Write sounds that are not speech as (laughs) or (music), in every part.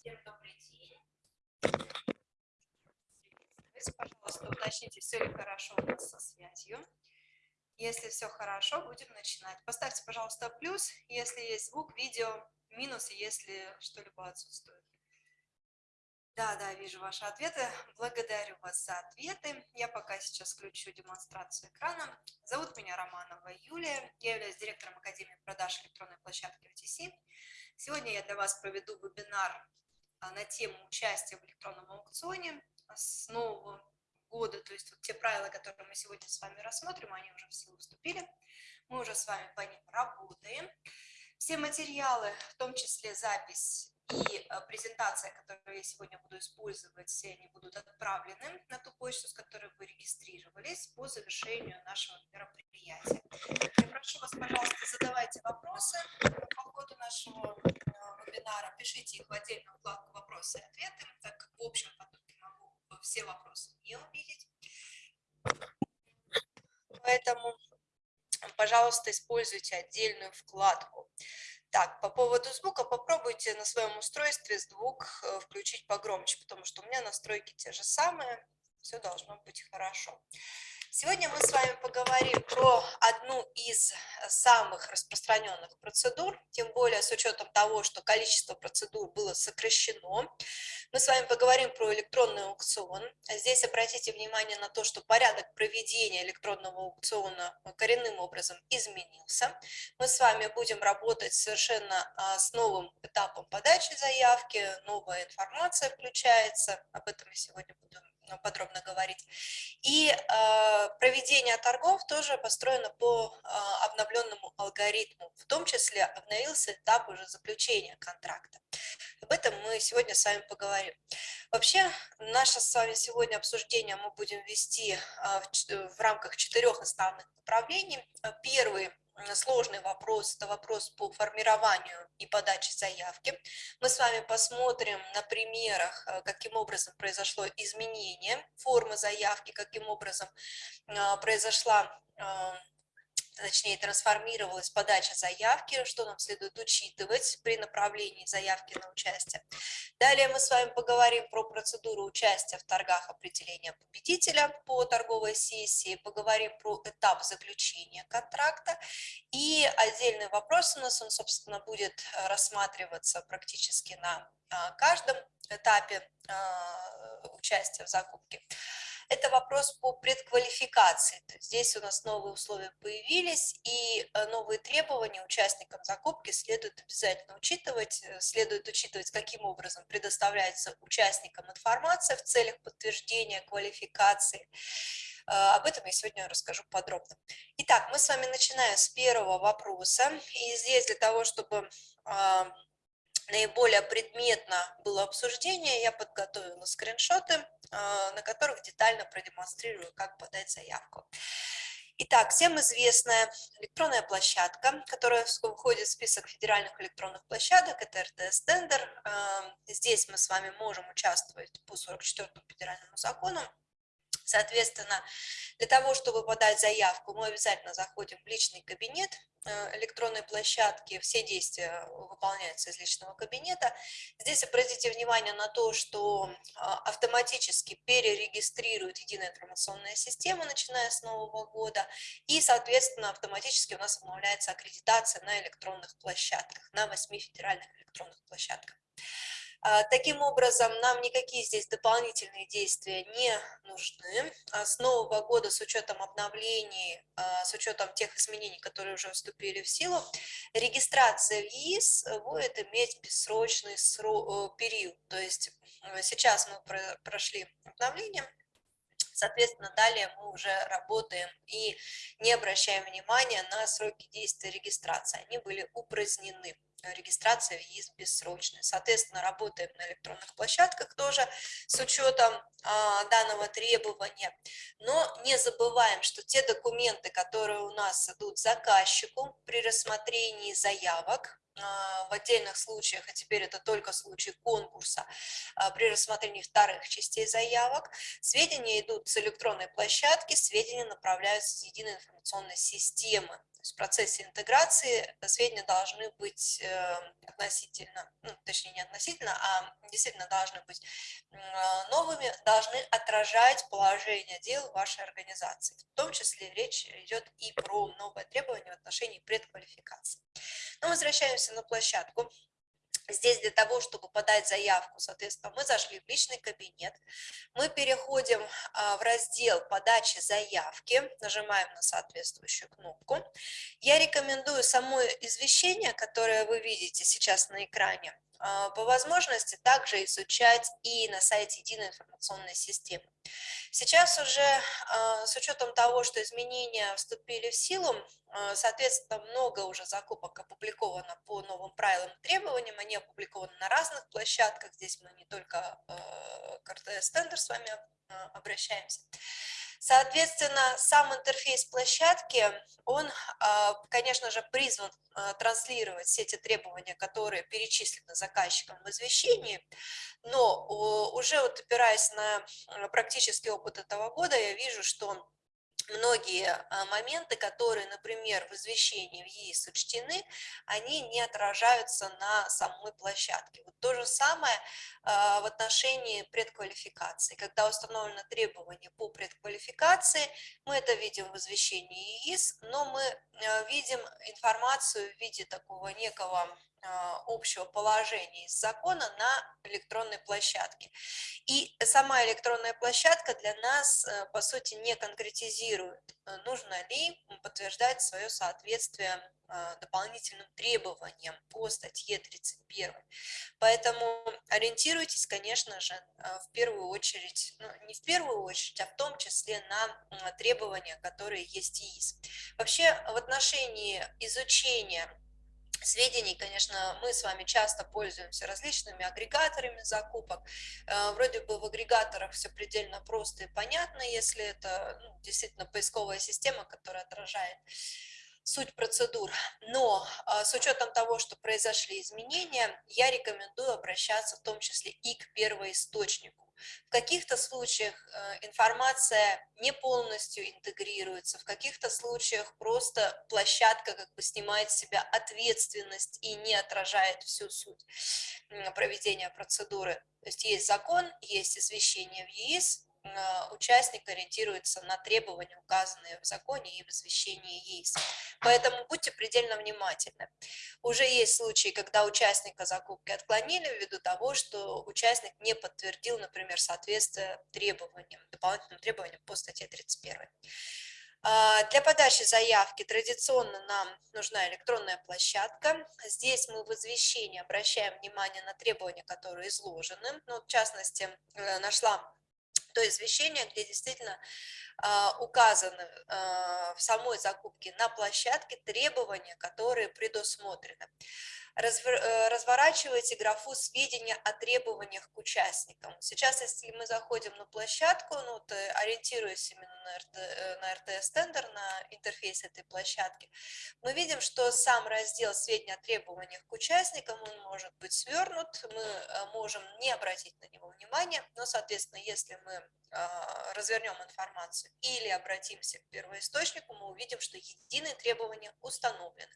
Всем добрый день. Пожалуйста, уточните, все ли хорошо у нас со связью. Если все хорошо, будем начинать. Поставьте, пожалуйста, плюс, если есть звук, видео, минус, если что-либо отсутствует. Да, да, вижу ваши ответы. Благодарю вас за ответы. Я пока сейчас включу демонстрацию экрана. Зовут меня Романова Юлия. Я являюсь директором Академии продаж электронной площадки OTC. Сегодня я для вас проведу вебинар на тему участия в электронном аукционе с нового года. То есть вот те правила, которые мы сегодня с вами рассмотрим, они уже в силу вступили. Мы уже с вами по ним работаем. Все материалы, в том числе запись и э, презентация, которую я сегодня буду использовать, все они будут отправлены на ту почту, с которой вы регистрировались по завершению нашего мероприятия. Я прошу вас, пожалуйста, задавайте вопросы по ходу нашего вебинара, пишите их в отдельную вкладку «Вопросы и ответы», так как в общем потоке могу все вопросы не увидеть. Поэтому, пожалуйста, используйте отдельную вкладку. Так, по поводу звука попробуйте на своем устройстве звук э, включить погромче, потому что у меня настройки те же самые, все должно быть хорошо. Сегодня мы с вами поговорим про одну из самых распространенных процедур, тем более с учетом того, что количество процедур было сокращено. Мы с вами поговорим про электронный аукцион. Здесь обратите внимание на то, что порядок проведения электронного аукциона коренным образом изменился. Мы с вами будем работать совершенно а, с новым этапом подачи заявки, новая информация включается, об этом я сегодня буду Э, подробно говорить. И э, проведение торгов тоже построено по э, обновленному алгоритму. В том числе обновился этап уже заключения контракта. Об этом мы сегодня с вами поговорим. Вообще, наше с вами сегодня обсуждение мы будем вести в, в рамках четырех основных направлений. Первый сложный вопрос, это вопрос по формированию и подаче заявки. Мы с вами посмотрим на примерах, э, каким образом произошло изменение формы заявки, каким образом э, произошла точнее трансформировалась подача заявки, что нам следует учитывать при направлении заявки на участие. Далее мы с вами поговорим про процедуру участия в торгах определения победителя по торговой сессии, поговорим про этап заключения контракта и отдельный вопрос у нас, он, собственно, будет рассматриваться практически на а, каждом этапе а, участия в закупке это вопрос по предквалификации. Здесь у нас новые условия появились, и э, новые требования участникам закупки следует обязательно учитывать. Э, следует учитывать, каким образом предоставляется участникам информация в целях подтверждения квалификации. Э, об этом я сегодня расскажу подробно. Итак, мы с вами начинаем с первого вопроса. И здесь для того, чтобы наиболее предметно было обсуждение, я подготовила скриншоты, а, на которых детально продемонстрирую, как подать заявку. Итак, всем известная электронная площадка, которая входит в список федеральных электронных площадок, это РТС-тендер. А, здесь мы с вами можем участвовать по 44 федеральному закону Соответственно, для того, чтобы подать заявку, мы обязательно заходим в личный кабинет э, электронной площадки, все действия выполняются из личного кабинета. Здесь обратите внимание на то, что а, автоматически перерегистрирует единая информационная система, начиная с нового года, и, соответственно, автоматически у нас обновляется аккредитация на электронных площадках, на восьми федеральных электронных площадках. А, таким образом, нам никакие здесь дополнительные действия не нужны. А с нового года, с учетом обновлений, а, с учетом тех изменений, которые уже вступили в силу, регистрация в ЕИС будет иметь бессрочный э, период. То есть э, сейчас мы прошли обновление, Соответственно, далее мы уже работаем и не обращаем внимания на сроки действия регистрации. Они были упразднены регистрация в ЕИС бессрочная. Соответственно, работаем на электронных площадках тоже с учетом а, данного требования. Но не забываем, что те документы, которые у нас идут заказчику при рассмотрении заявок, в отдельных случаях, а теперь это только случай конкурса, а, при рассмотрении вторых частей заявок, сведения идут с электронной площадки, сведения направляются с единой информационной системы. То есть в процессе интеграции сведения должны быть эм, относительно, ну, точнее не относительно, а действительно должны быть новыми, должны отражать положение дел вашей организации. В том числе речь идет и про новое требование в отношении предквалификации. Но возвращаемся на площадку. Здесь для того, чтобы подать заявку, соответственно, мы зашли в личный кабинет, мы переходим а, в раздел подачи заявки, нажимаем на соответствующую кнопку. Я рекомендую само извещение, которое вы видите сейчас на экране, по возможности также изучать и на сайте единой информационной системы. Сейчас уже а, с учетом того, что изменения вступили в силу, а, соответственно, много уже закупок опубликовано по новым правилам и требованиям, они опубликованы на разных площадках, здесь мы не только к РТС-тендер с вами обращаемся. Соответственно, сам интерфейс площадки, он, а, конечно же, призван а, транслировать все эти требования, которые перечислены заказчиком в извещении, но уже вот опираясь на практический опыт этого года, я вижу, что многие а, моменты, которые, например, в извещении в ЕИС учтены, они не отражаются на самой площадке. Вот то же самое а, в отношении предквалификации. Когда установлено требование по предквалификации, мы это видим в извещении ЕИС, но мы а, видим информацию в виде такого некого общего положения из закона на электронной площадке. И сама электронная площадка для нас, э, по сути, не конкретизирует, э, нужно ли подтверждать свое соответствие а, дополнительным требованиям по статье 31. Поэтому ориентируйтесь, конечно же, э, в первую очередь, ну, не в первую очередь, а в том числе на требования, которые есть ИИС. Вообще, в отношении изучения сведений, конечно, мы с вами часто пользуемся различными агрегаторами закупок. Э, вроде бы в агрегаторах все предельно просто и понятно, если это ну, действительно поисковая система, которая отражает суть процедур. Но а, с учетом того, что произошли изменения, я рекомендую обращаться в том числе и к первоисточнику. В каких-то случаях э, информация не полностью интегрируется, в каких-то случаях просто площадка как бы снимает с себя ответственность и не отражает всю суть проведения процедуры. То есть есть закон, есть извещение в ЕИС, участник ориентируется на требования, указанные в законе и в извещении ЕИС. Поэтому будьте предельно внимательны. Уже есть случаи, когда участника закупки отклонили ввиду того, что участник не подтвердил, например, соответствие требованиям, дополнительным требованиям по статье 31. А, для подачи заявки традиционно нам нужна электронная площадка. Здесь мы в извещении обращаем внимание на требования, которые изложены. Ну, в частности, э, нашла то извещение, где действительно а, указаны а, в самой закупке на площадке требования, которые предусмотрены. Э, разворачивайте графу сведения о требованиях к участникам. Сейчас, если мы заходим на площадку, ну, э, ориентируясь именно на, РТ, э, на RTS-тендер, на интерфейс этой площадки, мы видим, что сам раздел сведения о требованиях к участникам, он может быть свернут, мы можем не обратить на него внимания, но, соответственно, если мы развернем информацию или обратимся к первоисточнику, мы увидим, что единые требования установлены.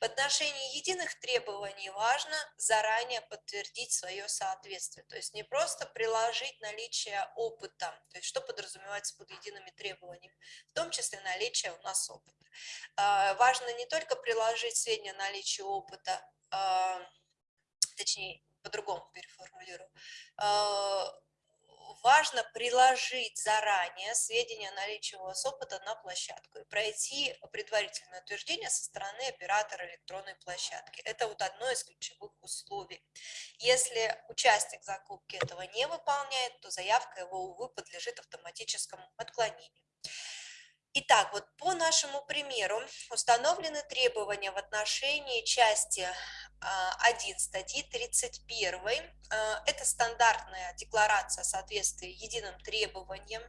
В отношении единых требований важно заранее подтвердить свое соответствие, то есть не просто приложить наличие опыта, то есть что подразумевается под едиными требованиями, в том числе наличие у нас опыта. А, важно не только приложить сведения наличия опыта, а, точнее, по-другому переформулирую, а, важно приложить заранее сведения о наличии у вас опыта на площадку и пройти предварительное утверждение со стороны оператора электронной площадки. Это вот одно из ключевых условий. Если участник закупки этого не выполняет, то заявка его, увы, подлежит автоматическому отклонению. Итак, вот по нашему примеру установлены требования в отношении части 1 а, статьи 31. А, это стандартная декларация соответствия единым требованиям,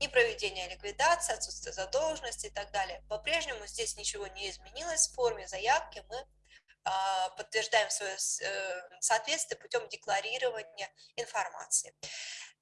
непроведение ликвидации, отсутствие задолженности и так далее. По-прежнему здесь ничего не изменилось. В форме заявки мы подтверждаем свое э, соответствие путем декларирования информации.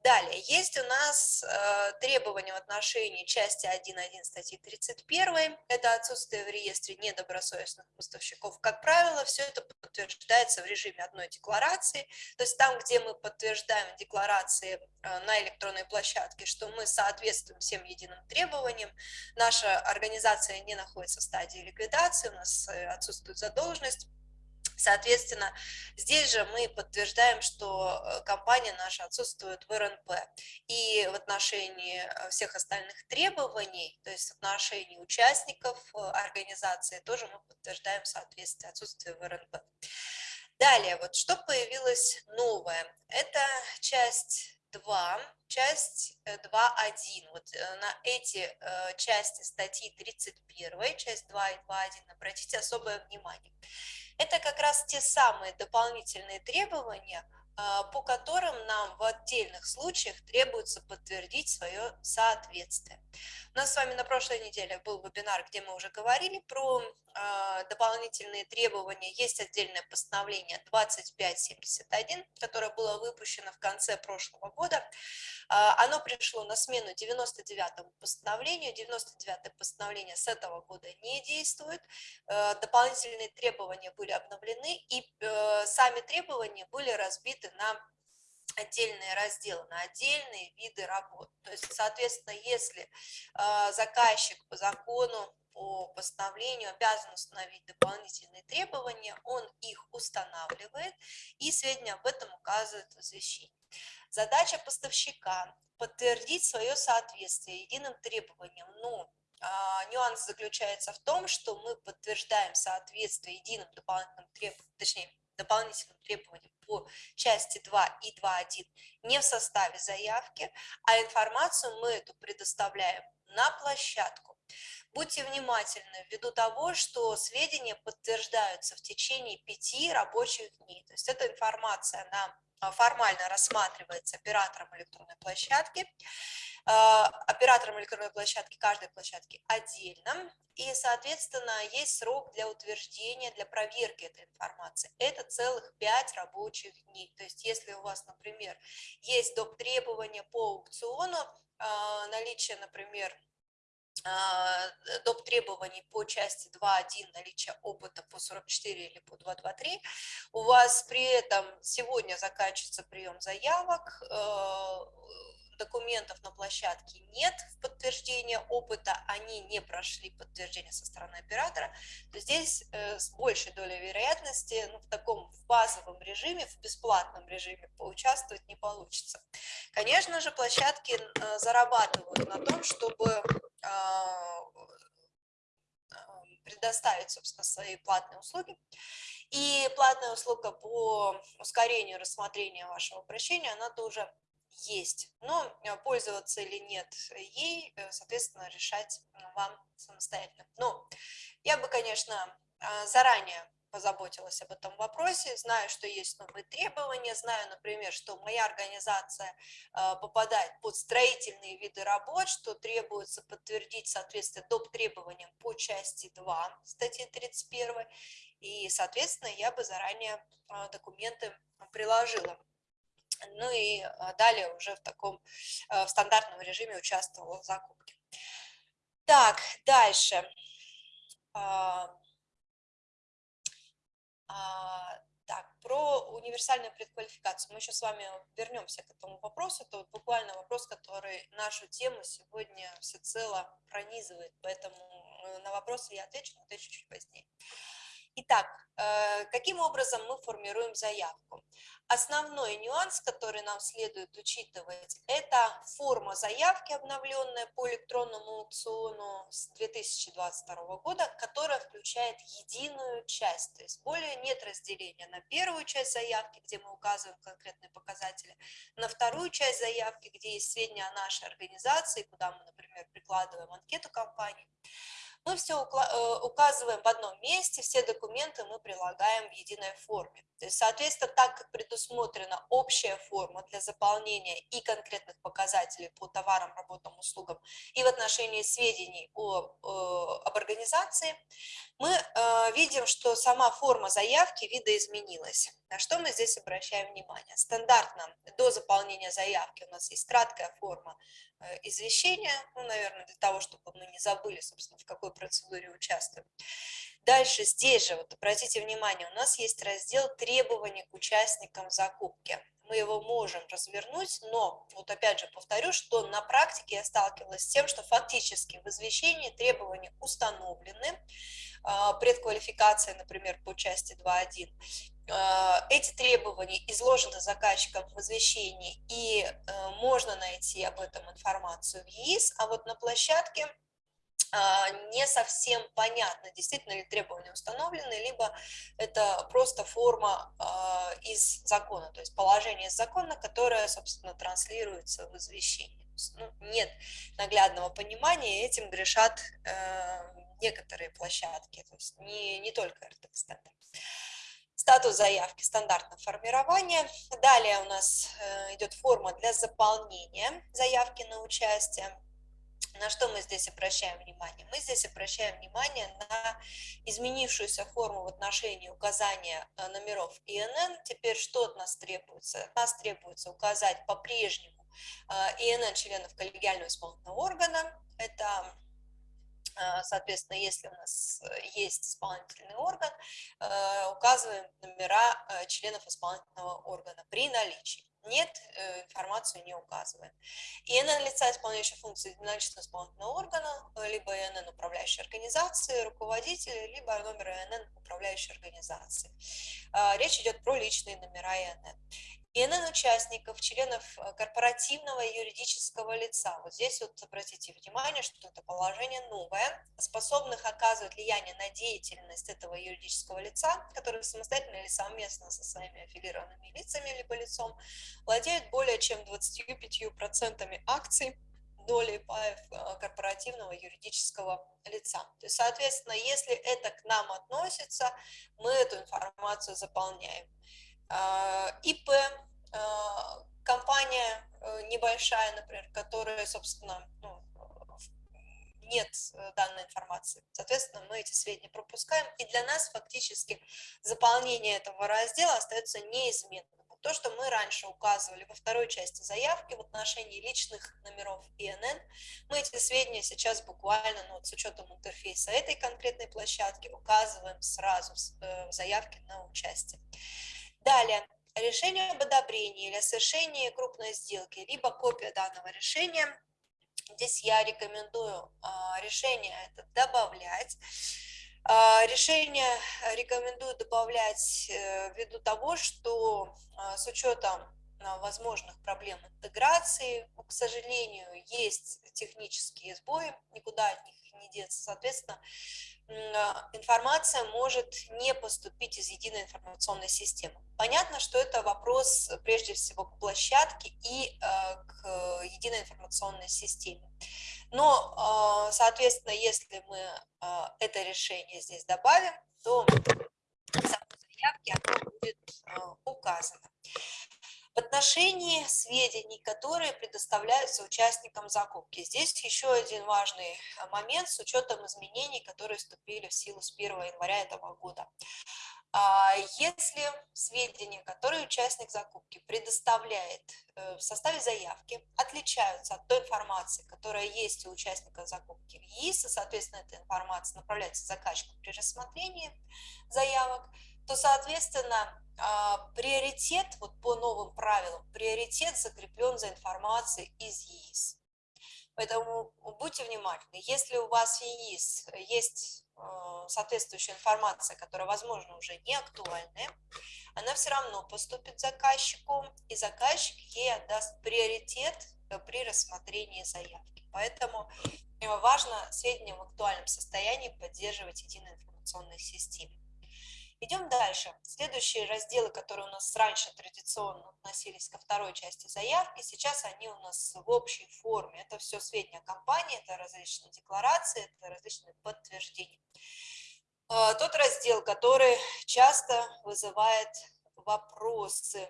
Далее, есть у нас э, требования в отношении части 1.1 статьи 31, это отсутствие в реестре недобросовестных поставщиков. Как правило, все это подтверждается в режиме одной декларации, то есть там, где мы подтверждаем декларации э, на электронной площадке, что мы соответствуем всем единым требованиям, наша организация не находится в стадии ликвидации, у нас э, отсутствует задолженность, Соответственно, здесь же мы подтверждаем, что э, компания наша отсутствует в РНП. И в отношении э, всех остальных требований, то есть в отношении участников э, организации, тоже мы подтверждаем соответствие отсутствия в РНП. Далее, вот что появилось новое, это часть 2, часть 2.1. Вот на эти части статьи 31, часть 2 и 2.1 обратите особое внимание. Это как раз те самые дополнительные требования, по которым нам в отдельных случаях требуется подтвердить свое соответствие. У нас с вами на прошлой неделе был вебинар, где мы уже говорили про а, дополнительные требования. Есть отдельное постановление 2571, которое было выпущено в конце прошлого года. А, оно пришло на смену 99-му постановлению. 99-е постановление с этого года не действует. Э, дополнительные требования были обновлены, и э, сами требования были разбиты на отдельные разделы, на отдельные виды работ. То есть, соответственно, если э, заказчик по закону по постановлению обязан установить дополнительные требования, он их устанавливает и сведения об этом указывает в извещении. Задача поставщика – подтвердить свое соответствие единым требованиям, но а, нюанс заключается в том, что мы подтверждаем соответствие единым дополнительным требованиям, точнее, дополнительным требованиям по части 2 и 2.1 не в составе заявки, а информацию мы эту предоставляем на площадку. Будьте внимательны ввиду того, что сведения подтверждаются в течение пяти рабочих дней. То есть эта информация на а, формально рассматривается оператором электронной площадки, а, оператором электронной площадки каждой площадки отдельно, и, соответственно, есть срок для утверждения, для проверки этой информации. Это целых 5 рабочих дней. То есть, если у вас, например, есть доп. требования по аукциону, а, наличие, например, доп. требований по части 2.1 наличие опыта по 44 или по 2.2.3, у вас при этом сегодня заканчивается прием заявок, э, документов на площадке нет в подтверждение опыта, они не прошли подтверждение со стороны оператора, то здесь э, с большей долей вероятности ну, в таком в базовом режиме, в бесплатном режиме поучаствовать не получится. Конечно же, площадки э, зарабатывают на том, чтобы а, предоставить, собственно, свои платные услуги. И платная услуга по ускорению рассмотрения вашего обращения, она тоже есть. Но э, пользоваться или нет ей, э, соответственно, решать вам самостоятельно. Но я бы, конечно, а, заранее позаботилась об этом вопросе, знаю, что есть новые требования, знаю, например, что моя организация а, попадает под строительные виды работ, что требуется подтвердить соответствие доп. требованиям по части 2 статьи 31, и, соответственно, я бы заранее а, документы приложила. Ну и а, далее уже в таком в стандартном режиме участвовала в закупке. Так, дальше. А, так, про универсальную предквалификацию. Мы еще с вами вернемся к этому вопросу. Это вот буквально вопрос, который нашу тему сегодня всецело пронизывает, поэтому э, на вопросы я отвечу, но отвечу чуть позднее. Итак, э, каким образом мы формируем заявку? Основной нюанс, который нам следует учитывать, это форма заявки, обновленная по электронному аукциону с 2022 года, которая включает единую часть, то есть более нет разделения на первую часть заявки, где мы указываем конкретные показатели, на вторую часть заявки, где есть сведения о нашей организации, куда мы, например, прикладываем анкету компании мы все э, указываем в одном месте, все документы мы прилагаем в единой форме. То есть, соответственно, так как предусмотрена общая форма для заполнения и конкретных показателей по товарам, работам, услугам, и в отношении сведений о, об организации, мы э, видим, что сама форма заявки видоизменилась. На что мы здесь обращаем внимание? Стандартно до заполнения заявки у нас есть краткая форма э, извещения, ну, наверное, для того, чтобы мы не забыли, собственно, в какой процедуре участвуем. Дальше здесь же, вот обратите внимание, у нас есть раздел требований к участникам закупки мы его можем развернуть, но, вот опять же повторю, что на практике я сталкивалась с тем, что фактически в извещении требования установлены, а, предквалификация, например, по части 2.1, а, эти требования изложены заказчиком в извещении, и э, можно найти об этом информацию в ЕИС, а вот на площадке не совсем понятно, действительно ли требования установлены, либо это просто форма а, из закона, то есть положение из закона, которое, собственно, транслируется в извещении. Ну, нет наглядного понимания, этим грешат э, некоторые площадки, то есть не, не только РТК Статус заявки стандартное формирование. Далее у нас э, идет форма для заполнения заявки на участие на что мы здесь обращаем внимание? Мы здесь обращаем внимание на изменившуюся форму в отношении указания э, номеров ИНН. Теперь что от нас требуется? От нас требуется указать по-прежнему э, ИНН членов коллегиального исполнительного органа. Это э, Соответственно, если у нас есть исполнительный орган, указываем номера членов исполнительного органа при наличии нет, э, информацию не указываем. ИНН лица, исполняющего функции единоличного исполнительного органа, либо ИНН управляющей организации, руководителя, либо номер ИНН управляющей организации. А, речь идет про личные номера ИНН. ИНН участников, членов э, корпоративного юридического лица. Вот здесь вот обратите внимание, что это положение новое, способных оказывать влияние на деятельность этого юридического лица, который самостоятельно или совместно со своими аффилированными лицами либо лицом владеют более чем 25% акций доли паев э, корпоративного юридического лица. То есть, соответственно, если это к нам относится, мы эту информацию заполняем. А, ИП, а, компания э, небольшая, например, которая, собственно, ну, нет э, данной информации. Соответственно, мы эти сведения пропускаем, и для нас фактически заполнение этого раздела остается неизменным. То, что мы раньше указывали во второй части заявки в отношении личных номеров ИНН, мы эти сведения сейчас буквально, ну, вот с учетом интерфейса этой конкретной площадки, указываем сразу э, в заявке на участие. Далее, решение об одобрении или о совершении крупной сделки, либо копия данного решения. Здесь я рекомендую а, решение это добавлять. А, решение рекомендую добавлять э, ввиду того, что а, с учетом возможных проблем интеграции, к сожалению, есть технические сбои, никуда от них не деться. Соответственно, информация может не поступить из единой информационной системы. Понятно, что это вопрос прежде всего к площадке и а, к единой информационной системе. Но, а, соответственно, если мы это решение здесь добавим, то в заявке оно будет указано в отношении сведений, которые предоставляются участникам закупки. Здесь еще один важный э, момент с учетом изменений, которые вступили в силу с 1 января этого года. А если сведения, которые участник закупки предоставляет э, в составе заявки, отличаются от той информации, которая есть у участника закупки в ЕИС, и, соответственно, эта информация направляется заказчику при рассмотрении заявок, то, соответственно, а, приоритет, вот по новым правилам, приоритет закреплен за информацией из ЕИС. Поэтому будьте внимательны, если у вас в ЕИС есть а, соответствующая информация, которая, возможно, уже не актуальная, она все равно поступит заказчику, и заказчик ей отдаст приоритет э, при рассмотрении заявки. Поэтому важно сведения в актуальном состоянии поддерживать единой информационной системе. Идем дальше. Следующие разделы, которые у нас раньше традиционно относились ко второй части заявки, сейчас они у нас в общей форме. Это все сведения компании, это различные декларации, это различные подтверждения. А, тот раздел, который часто вызывает вопросы.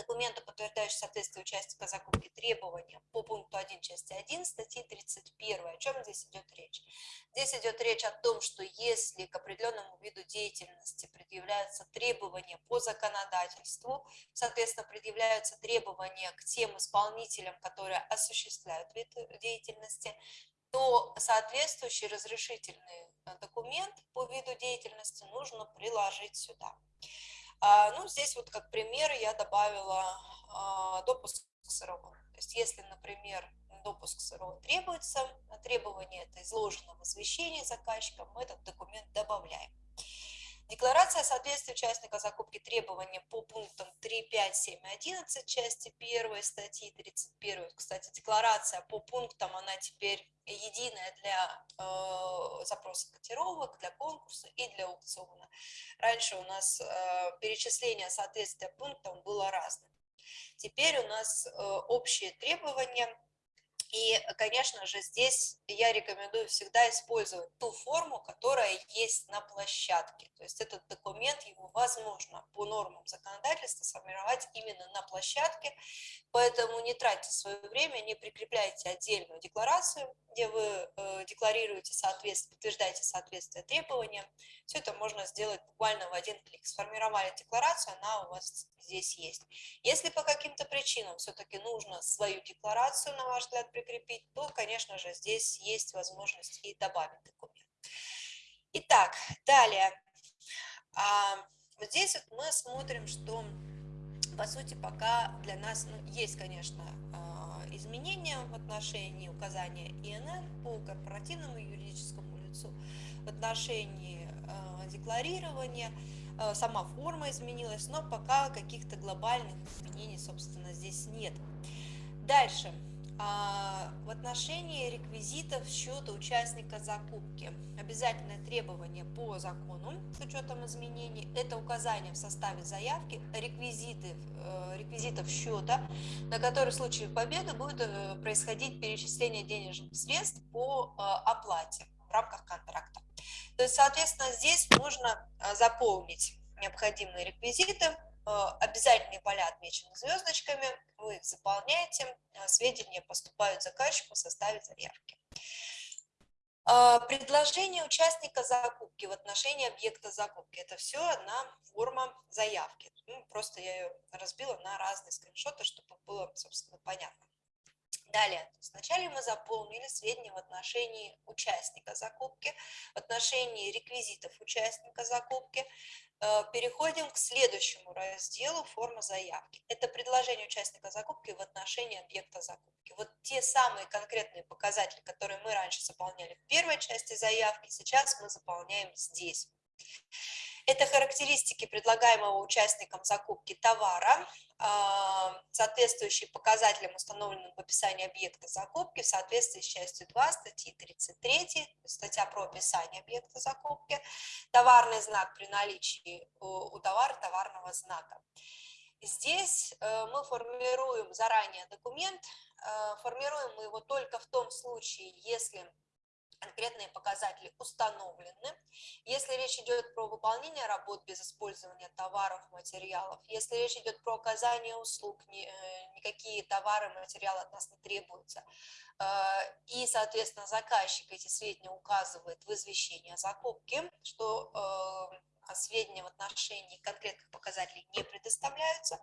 Документа, подтверждающие соответствие участника закупки требованиям по пункту 1 части 1 статьи 31. О чем здесь идет речь? Здесь идет речь о том, что если к определенному виду деятельности предъявляются требования по законодательству, соответственно, предъявляются требования к тем исполнителям, которые осуществляют вид деятельности, то соответствующий разрешительный документ по виду деятельности нужно приложить сюда. А, ну, здесь вот как пример я добавила а, допуск СРО. То есть если, например, допуск СРО требуется, требование это изложено в извещении заказчика, мы этот документ добавляем. Декларация соответствия участника закупки требованиям по пунктам 3, 5, 7 и 11 части 1 статьи 31. Кстати, декларация по пунктам, она теперь единая для э, запроса котировок, для конкурса и для аукциона. Раньше у нас э, перечисление соответствия пунктам было разным. Теперь у нас э, общие требования и, конечно же, здесь я рекомендую всегда использовать ту форму, которая есть на площадке. То есть этот документ, его возможно по нормам законодательства сформировать именно на площадке, поэтому не тратьте свое время, не прикрепляйте отдельную декларацию, где вы э, декларируете соответствие, подтверждаете соответствие требованиям. Все это можно сделать буквально в один клик. Сформировали декларацию, она у вас здесь есть. Если по каким-то причинам все-таки нужно свою декларацию, на ваш взгляд, прикрепить, то, конечно же, здесь есть возможность и добавить документ. Итак, далее. А, вот здесь вот мы смотрим, что, по сути, пока для нас ну, есть, конечно, а, изменения в отношении указания ИНН по корпоративному юридическому лицу, в отношении а, декларирования, сама форма изменилась, но пока каких-то глобальных изменений, собственно, здесь нет. Дальше. А, в отношении реквизитов счета участника закупки обязательное требование по закону с учетом изменений – это указание в составе заявки реквизиты, э, реквизитов счета, на который в случае победы будет э, происходить перечисление денежных средств по э, оплате в рамках контракта. То есть, соответственно, здесь можно заполнить необходимые реквизиты, обязательные поля отмечены звездочками, вы их заполняете, а сведения поступают заказчику в составе заявки. А, предложение участника закупки в отношении объекта закупки. Это все одна форма заявки. Ну, просто я ее разбила на разные скриншоты, чтобы было, собственно, понятно. Далее, вначале мы заполнили сведения в отношении участника закупки, в отношении реквизитов участника закупки. Э, переходим к следующему разделу «Форма заявки». Это предложение участника закупки в отношении объекта закупки. Вот те самые конкретные показатели, которые мы раньше заполняли в первой части заявки, сейчас мы заполняем здесь. Это характеристики предлагаемого участникам закупки товара, а, соответствующие показателям, установленным в описании объекта закупки в соответствии с частью 2 статьи 33, статья про описание объекта закупки, товарный знак при наличии у товара товарного знака. Здесь э, мы формируем заранее документ, э, формируем мы его только в том случае, если конкретные показатели установлены. Если речь идет про выполнение работ без использования товаров, материалов, если речь идет про оказание услуг, э, никакие товары, материалы от нас не требуются, э, и, соответственно, заказчик эти сведения указывает в извещении о закупке, что э, сведения в отношении конкретных показателей не предоставляются,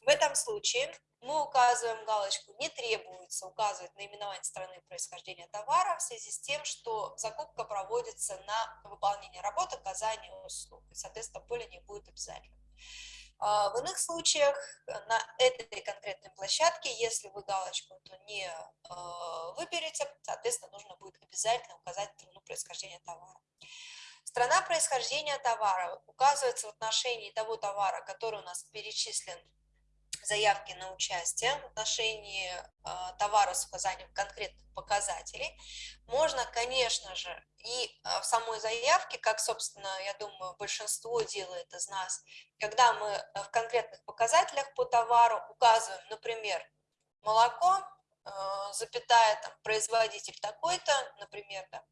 в этом случае мы указываем галочку «Не требуется указывать наименование страны происхождения товара в связи с тем, что закупка проводится на выполнение работы, оказание услуг». И, соответственно, поле не будет обязательно. А, в иных случаях на этой конкретной площадке, если вы галочку эту не а, выберете, соответственно, нужно будет обязательно указать страну происхождения товара. Страна происхождения товара указывается в отношении того товара, который у нас перечислен заявки на участие в отношении э, товара с указанием конкретных показателей. Можно, конечно же, и э, в самой заявке, как, собственно, я думаю, большинство делает из нас, когда мы э, в конкретных показателях по товару указываем, например, молоко, запятая, там, производитель такой-то, например, да,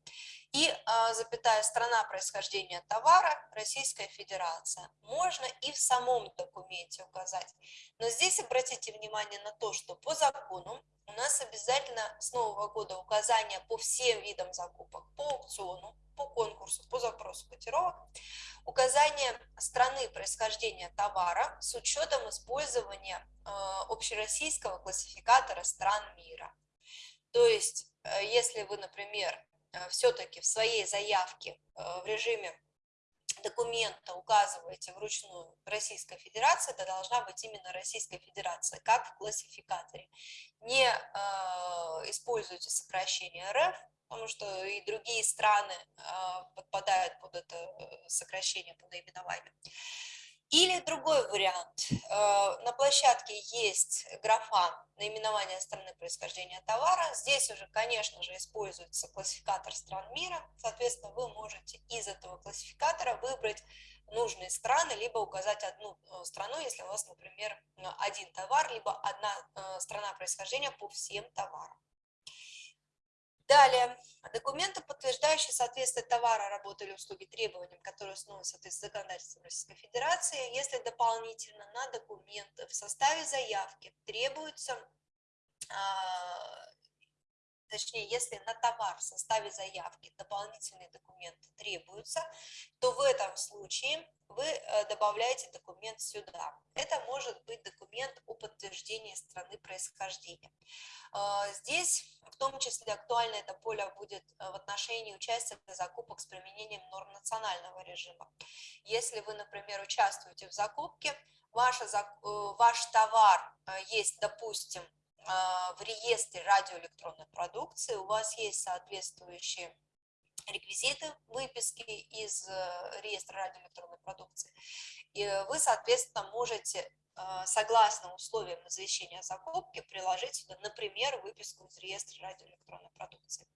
и а, запятая страна происхождения товара Российская Федерация. Можно и в самом документе указать. Но здесь обратите внимание на то, что по закону у нас обязательно с нового года указания по всем видам закупок, по аукциону, по конкурсу, по запросу котировок, указание страны происхождения товара с учетом использования э, общероссийского классификатора стран мира. То есть, э, если вы, например, все-таки в своей заявке в режиме документа указываете вручную Российская Федерация, это должна быть именно Российская Федерация, как в классификаторе. Не э, используйте сокращение РФ, потому что и другие страны э, подпадают под это э, сокращение по наименованию. Или другой вариант. Э, на площадке есть графа наименования страны происхождения товара. Здесь уже, конечно же, используется классификатор стран мира. Соответственно, вы можете из этого классификатора выбрать нужные страны, либо указать одну э, страну, если у вас, например, один товар, либо одна э, страна происхождения по всем товарам. Далее, документы, подтверждающие соответствие товара, работы или услуги требованиям, которые установлены в соответствии законодательством Российской Федерации, если дополнительно на документы в составе заявки требуются а, точнее, если на товар в составе заявки дополнительные документы требуются, то в этом случае вы э, добавляете документ сюда. Это может быть документ о подтверждении страны происхождения. А, здесь в том числе актуально это поле будет э, в отношении участия в закупок с применением норм национального режима. Если вы, например, участвуете в закупке, ваш, э, ваш товар есть, допустим, в реестре радиоэлектронной продукции у вас есть соответствующие реквизиты выписки из э, реестра радиоэлектронной продукции, и вы, соответственно, можете, а, согласно условиям извещения о закупке, приложить сюда, например, выписку из реестра радиоэлектронной продукции.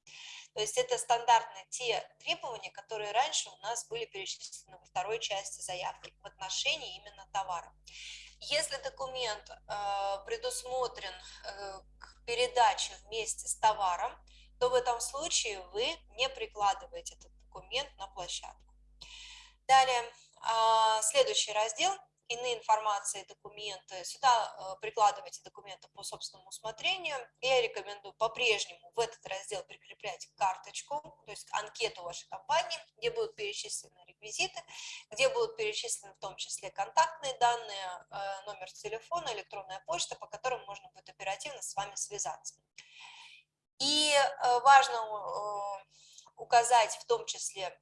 То есть это стандартные те требования, которые раньше у нас были перечислены во второй части заявки в отношении именно товара. Если документ э, предусмотрен э, к передаче вместе с товаром, то в этом случае вы не прикладываете этот документ на площадку. Далее, э, следующий раздел – иные информации, документы. Сюда э, прикладывайте документы по собственному усмотрению. Я рекомендую по-прежнему в этот раздел прикреплять карточку, то есть анкету вашей компании, где будут перечислены реквизиты, где будут перечислены в том числе контактные данные, э, номер телефона, электронная почта, по которым можно будет оперативно с вами связаться. И э, важно указать в том числе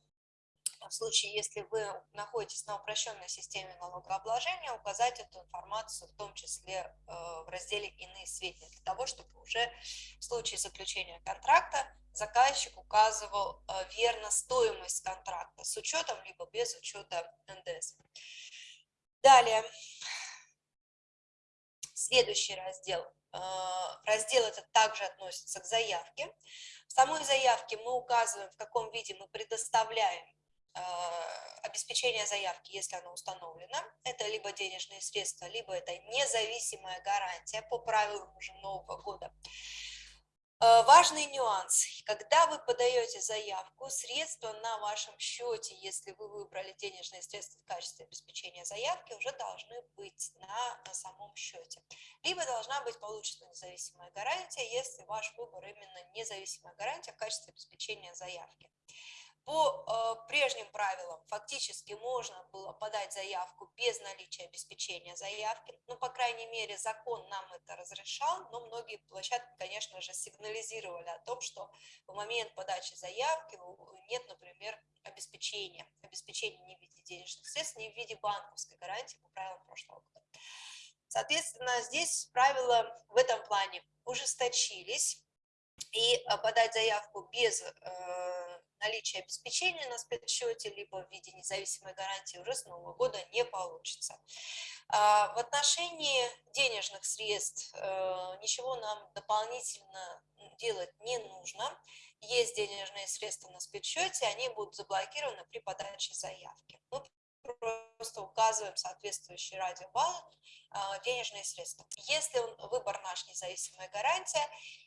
в случае, если вы находитесь на упрощенной системе налогообложения, указать эту информацию в том числе э, в разделе «Иные сведения», для того, чтобы уже в случае заключения контракта заказчик указывал э, верно стоимость контракта с учетом либо без учета НДС. Далее, следующий раздел. Э, раздел этот также относится к заявке. В самой заявке мы указываем, в каком виде мы предоставляем обеспечение заявки, если оно установлено, это либо денежные средства, либо это независимая гарантия по правилам уже нового года. А, важный нюанс. Когда вы подаете заявку, средства на вашем счете, если вы выбрали денежные средства в качестве обеспечения заявки, уже должны быть на, на самом счете. Либо должна быть получена независимая гарантия, если ваш выбор именно независимая гарантия в качестве обеспечения заявки. По э, прежним правилам фактически можно было подать заявку без наличия обеспечения заявки. Ну, по крайней мере, закон нам это разрешал, но многие площадки, конечно же, сигнализировали о том, что в момент подачи заявки нет, например, обеспечения. Обеспечения не в виде денежных средств, не в виде банковской гарантии по правилам прошлого года. Соответственно, здесь правила в этом плане ужесточились, и э, подать заявку без э, наличие обеспечения на спецсчете, либо в виде независимой гарантии уже с Нового года не получится. А, в отношении денежных средств э, ничего нам дополнительно делать не нужно. Есть денежные средства на спецсчете, они будут заблокированы при подаче заявки. Мы просто указываем соответствующий радиобалл денежные средства. Если выбор наш независимая гарантия,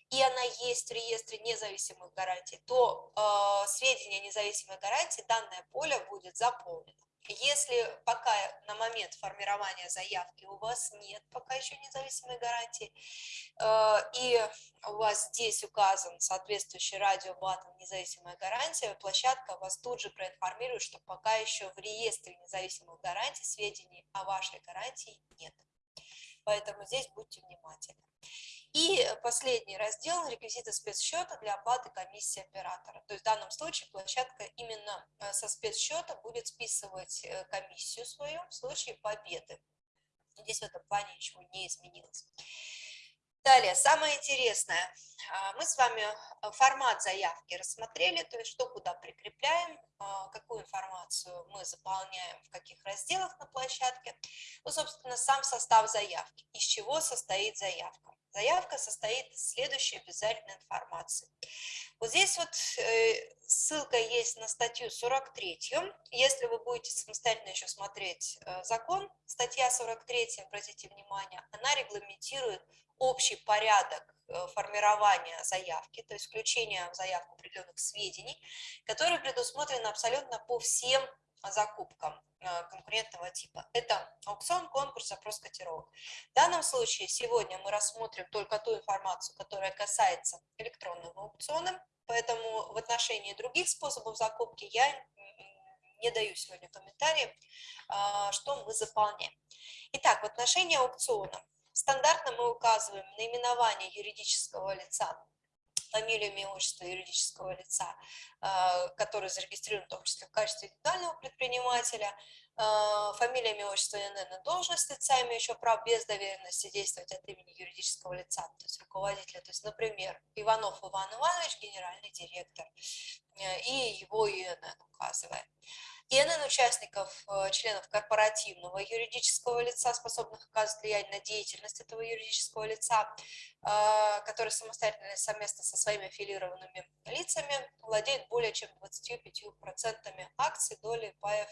и она есть в реестре независимых гарантий, то э, сведения независимой гарантии данное поле будет заполнено. Если пока на момент формирования заявки у вас нет пока еще независимой гарантии, э, и у вас здесь указан соответствующий радиобаттон независимая гарантия, площадка вас тут же проинформирует, что пока еще в реестре независимых гарантий сведений о вашей гарантии нет. Поэтому здесь будьте внимательны. И последний раздел – реквизиты спецсчета для оплаты комиссии оператора. То есть в данном случае площадка именно э, со спецсчета будет списывать э, комиссию свою в случае победы. Здесь в этом плане ничего не изменилось. Далее, самое интересное, а, мы с вами э, формат заявки рассмотрели, то есть что куда прикрепляем, а, какую информацию мы заполняем, в каких разделах на площадке. Ну, собственно, сам состав заявки, из чего состоит заявка. Заявка состоит из следующей обязательной информации. Вот здесь вот э, ссылка есть на статью 43. Если вы будете самостоятельно еще смотреть э, закон, статья 43, обратите внимание, она регламентирует общий порядок э, формирования заявки, то есть включение в заявку определенных сведений, которые предусмотрены абсолютно по всем закупкам э, конкурентного типа. Это аукцион, конкурс, запрос котировок. В данном случае сегодня мы рассмотрим только ту информацию, которая касается электронного аукциона, поэтому в отношении других способов закупки я не даю сегодня комментарии, а, что мы заполняем. Итак, в отношении аукциона Стандартно мы указываем наименование юридического лица, фамилию, имя, отчество юридического лица, э, который зарегистрирован в том числе в качестве индивидуального предпринимателя, э, фамилия, имя, отчество, ИНН, должность лица, имеющего право без доверенности действовать от имени юридического лица, то есть руководителя. То есть, например, Иванов Иван Иванович, генеральный директор, э, и его ИНН указываем. ИНН участников, э, членов корпоративного юридического лица, способных оказывать влияние на деятельность этого юридического лица, которые самостоятельно совместно со своими аффилированными лицами владеют более чем 25% акций, доли, паев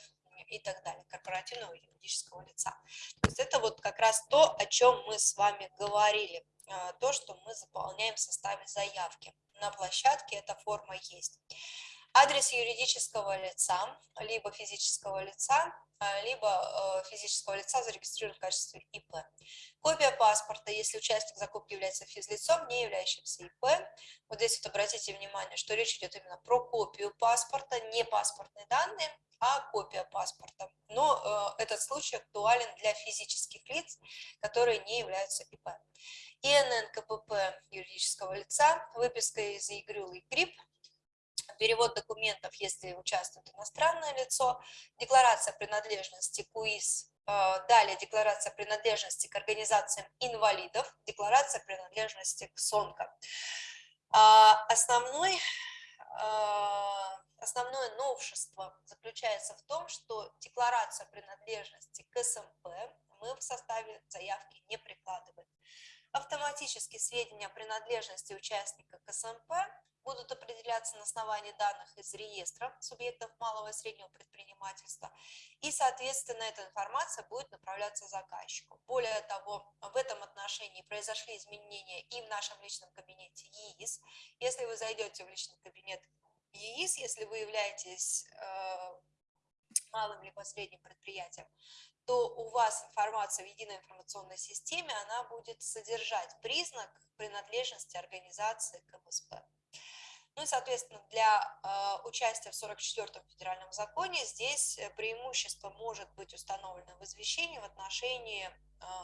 и так далее, корпоративного юридического лица. То есть это вот как раз то, о чем мы с вами говорили, э, то, что мы заполняем в составе заявки. На площадке эта форма есть адрес юридического лица, либо физического лица, а, либо э, физического лица зарегистрирован в качестве ИП. Копия паспорта, если участник закупки является физлицом, не являющимся ИП. Вот здесь вот обратите внимание, что речь идет именно про копию паспорта, не паспортные данные, а копия паспорта. Но э, этот случай актуален для физических лиц, которые не являются ИП. ИНН КПП юридического лица, выписка из ИГРЮЛ и КРИП, перевод документов, если участвует иностранное лицо, декларация принадлежности КУИС, э, далее декларация принадлежности к организациям инвалидов, декларация принадлежности к СОНКО. А, основной, э, основное новшество заключается в том, что декларация принадлежности к СМП мы в составе заявки не прикладываем. Автоматически сведения о принадлежности участника к СМП будут определяться на основании данных из реестра субъектов малого и среднего предпринимательства, и, соответственно, эта информация будет направляться заказчику. Более того, в этом отношении произошли изменения и в нашем личном кабинете ЕИС. Если вы зайдете в личный кабинет ЕИС, если вы являетесь э, малым либо средним предприятием, то у вас информация в единой информационной системе, она будет содержать признак принадлежности организации к МСП. Ну и, соответственно, для э, участия в 44-м федеральном законе здесь э, преимущество может быть установлено в извещении в отношении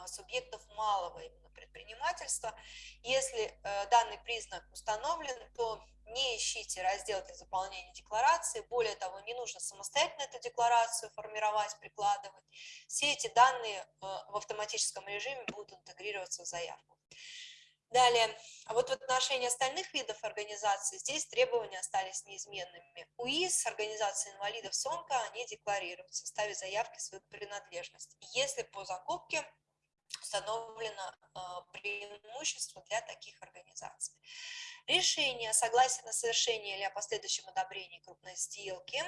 субъектов малого именно предпринимательства. Если э, данный признак установлен, то не ищите раздел для заполнения декларации. Более того, не нужно самостоятельно эту декларацию формировать, прикладывать. Все эти данные э, в автоматическом режиме будут интегрироваться в заявку. Далее, а вот в отношении остальных видов организаций здесь требования остались неизменными. УИС, организация инвалидов СОНКО, они декларируют в составе заявки свою принадлежность. Если по закупке установлено э, преимущество для таких организаций. Решение о согласии на совершение или о последующем одобрении крупной сделки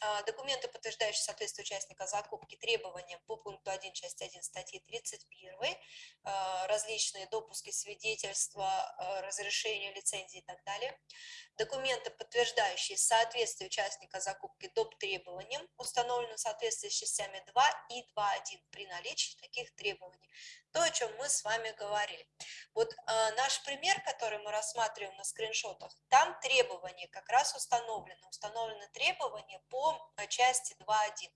а, документы, подтверждающие соответствие участника закупки требованиям по пункту 1 части 1 статьи 31, а, различные допуски, свидетельства, а, разрешения, лицензии и так далее. Документы, подтверждающие соответствие участника закупки доп. требованиям, установленным в соответствии с частями 2 и 2.1 при наличии таких требований. То, о чем мы с вами говорили. Вот э, наш пример, который мы рассматриваем на скриншотах, там требования как раз установлены. Установлены требования по э, части 2.1.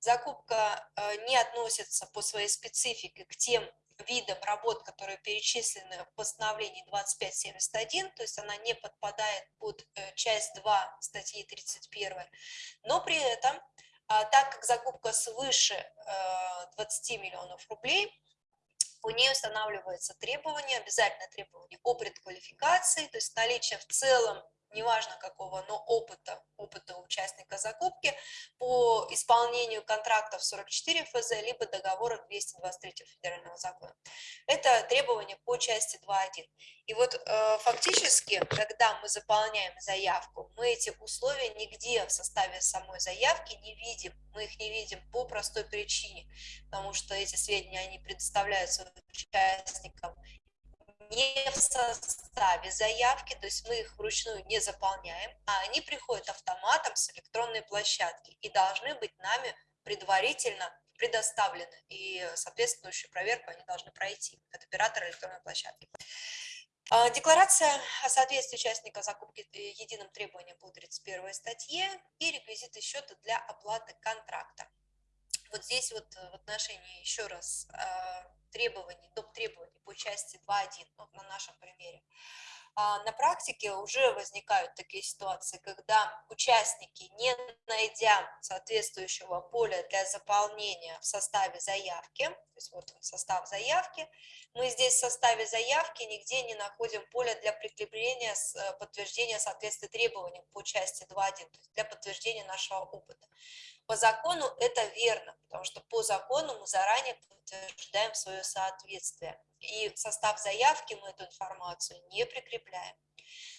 Закупка э, не относится по своей специфике к тем видам работ, которые перечислены в постановлении 2571, то есть она не подпадает под э, часть 2 статьи 31, но при этом, а, так как закупка свыше 20 миллионов рублей, у нее устанавливается требование, обязательное требование о предквалификации, то есть наличие в целом неважно какого, но опыта, опыта участника закупки по исполнению контрактов 44 ФЗ, либо договора 223 федерального закона. Это требования по части 2.1. И вот э, фактически, когда мы заполняем заявку, мы эти условия нигде в составе самой заявки не видим. Мы их не видим по простой причине, потому что эти сведения, они предоставляются участникам не в составе заявки, то есть мы их вручную не заполняем, а они приходят автоматом с электронной площадки и должны быть нами предварительно предоставлены, и соответствующую проверку они должны пройти от оператора электронной площадки. А, декларация о соответствии участника закупки э, единым требованиям по 31 статье и реквизиты счета для оплаты контракта. Вот здесь вот э, в отношении еще раз а, требований, доп. требований по части 2.1, ну, на нашем примере, а на практике уже возникают такие ситуации, когда участники, не найдя соответствующего поля для заполнения в составе заявки, то есть вот состав заявки, мы здесь в составе заявки нигде не находим поле для прикрепления э, подтверждения соответствия требованиям по части 2.1, то есть для подтверждения нашего опыта. По закону это верно, потому что по закону мы заранее подтверждаем свое соответствие. И в состав заявки мы эту информацию не прикрепляем.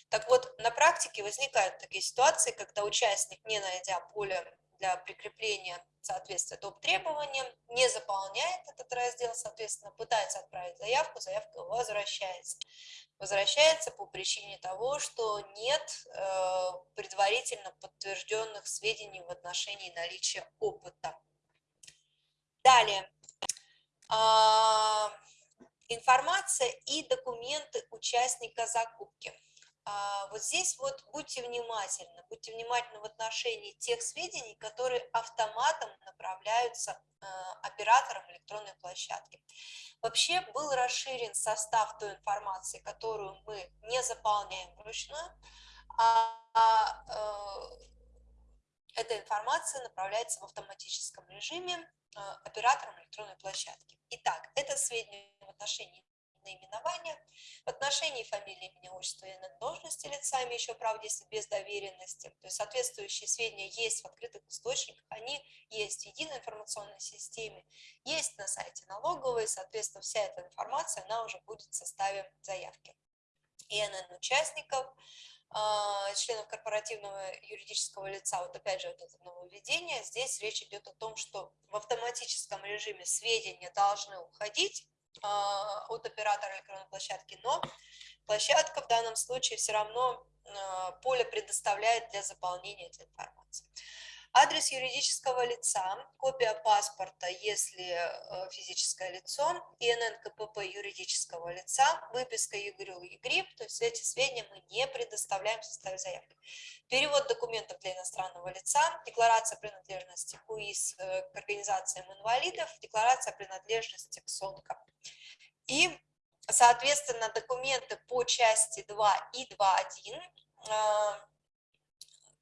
Так вот, на практике возникают такие ситуации, когда участник, не найдя поле для прикрепления соответствия доп. требованиям, не заполняет этот раздел, соответственно, пытается отправить заявку, заявка возвращается. Возвращается по причине того, что нет э, предварительно подтвержденных сведений в отношении наличия опыта. Далее. Э, информация и документы участника закупки. А, вот здесь вот будьте внимательны, будьте внимательны в отношении тех сведений, которые автоматом направляются а, операторам электронной площадки. Вообще был расширен состав той информации, которую мы не заполняем вручную, а, а эта информация направляется в автоматическом режиме операторам электронной площадки. Итак, это сведения в отношении наименования, в отношении фамилии, имени, отчества и должности лица, имеющего право действовать без доверенности. То есть соответствующие сведения есть в открытых источниках, они есть в единой информационной системе, есть на сайте налоговой, соответственно, вся эта информация, она уже будет в составе заявки. ИНН участников, а, членов корпоративного юридического лица, вот опять же вот это нововведение, здесь речь идет о том, что в автоматическом режиме сведения должны уходить от оператора электронной площадки, но площадка в данном случае все равно а, поле предоставляет для заполнения этой информации. Адрес юридического лица, копия паспорта, если э, физическое лицо, ИНН КПП юридического лица, выписка ЕГРЮЛ ЕГРИП, то есть эти сведения мы не предоставляем в составе заявки. Перевод документов для иностранного лица, декларация принадлежности к УИС э, к организациям инвалидов, декларация принадлежности к СОНКам. И, соответственно, документы по части 2 и 2.1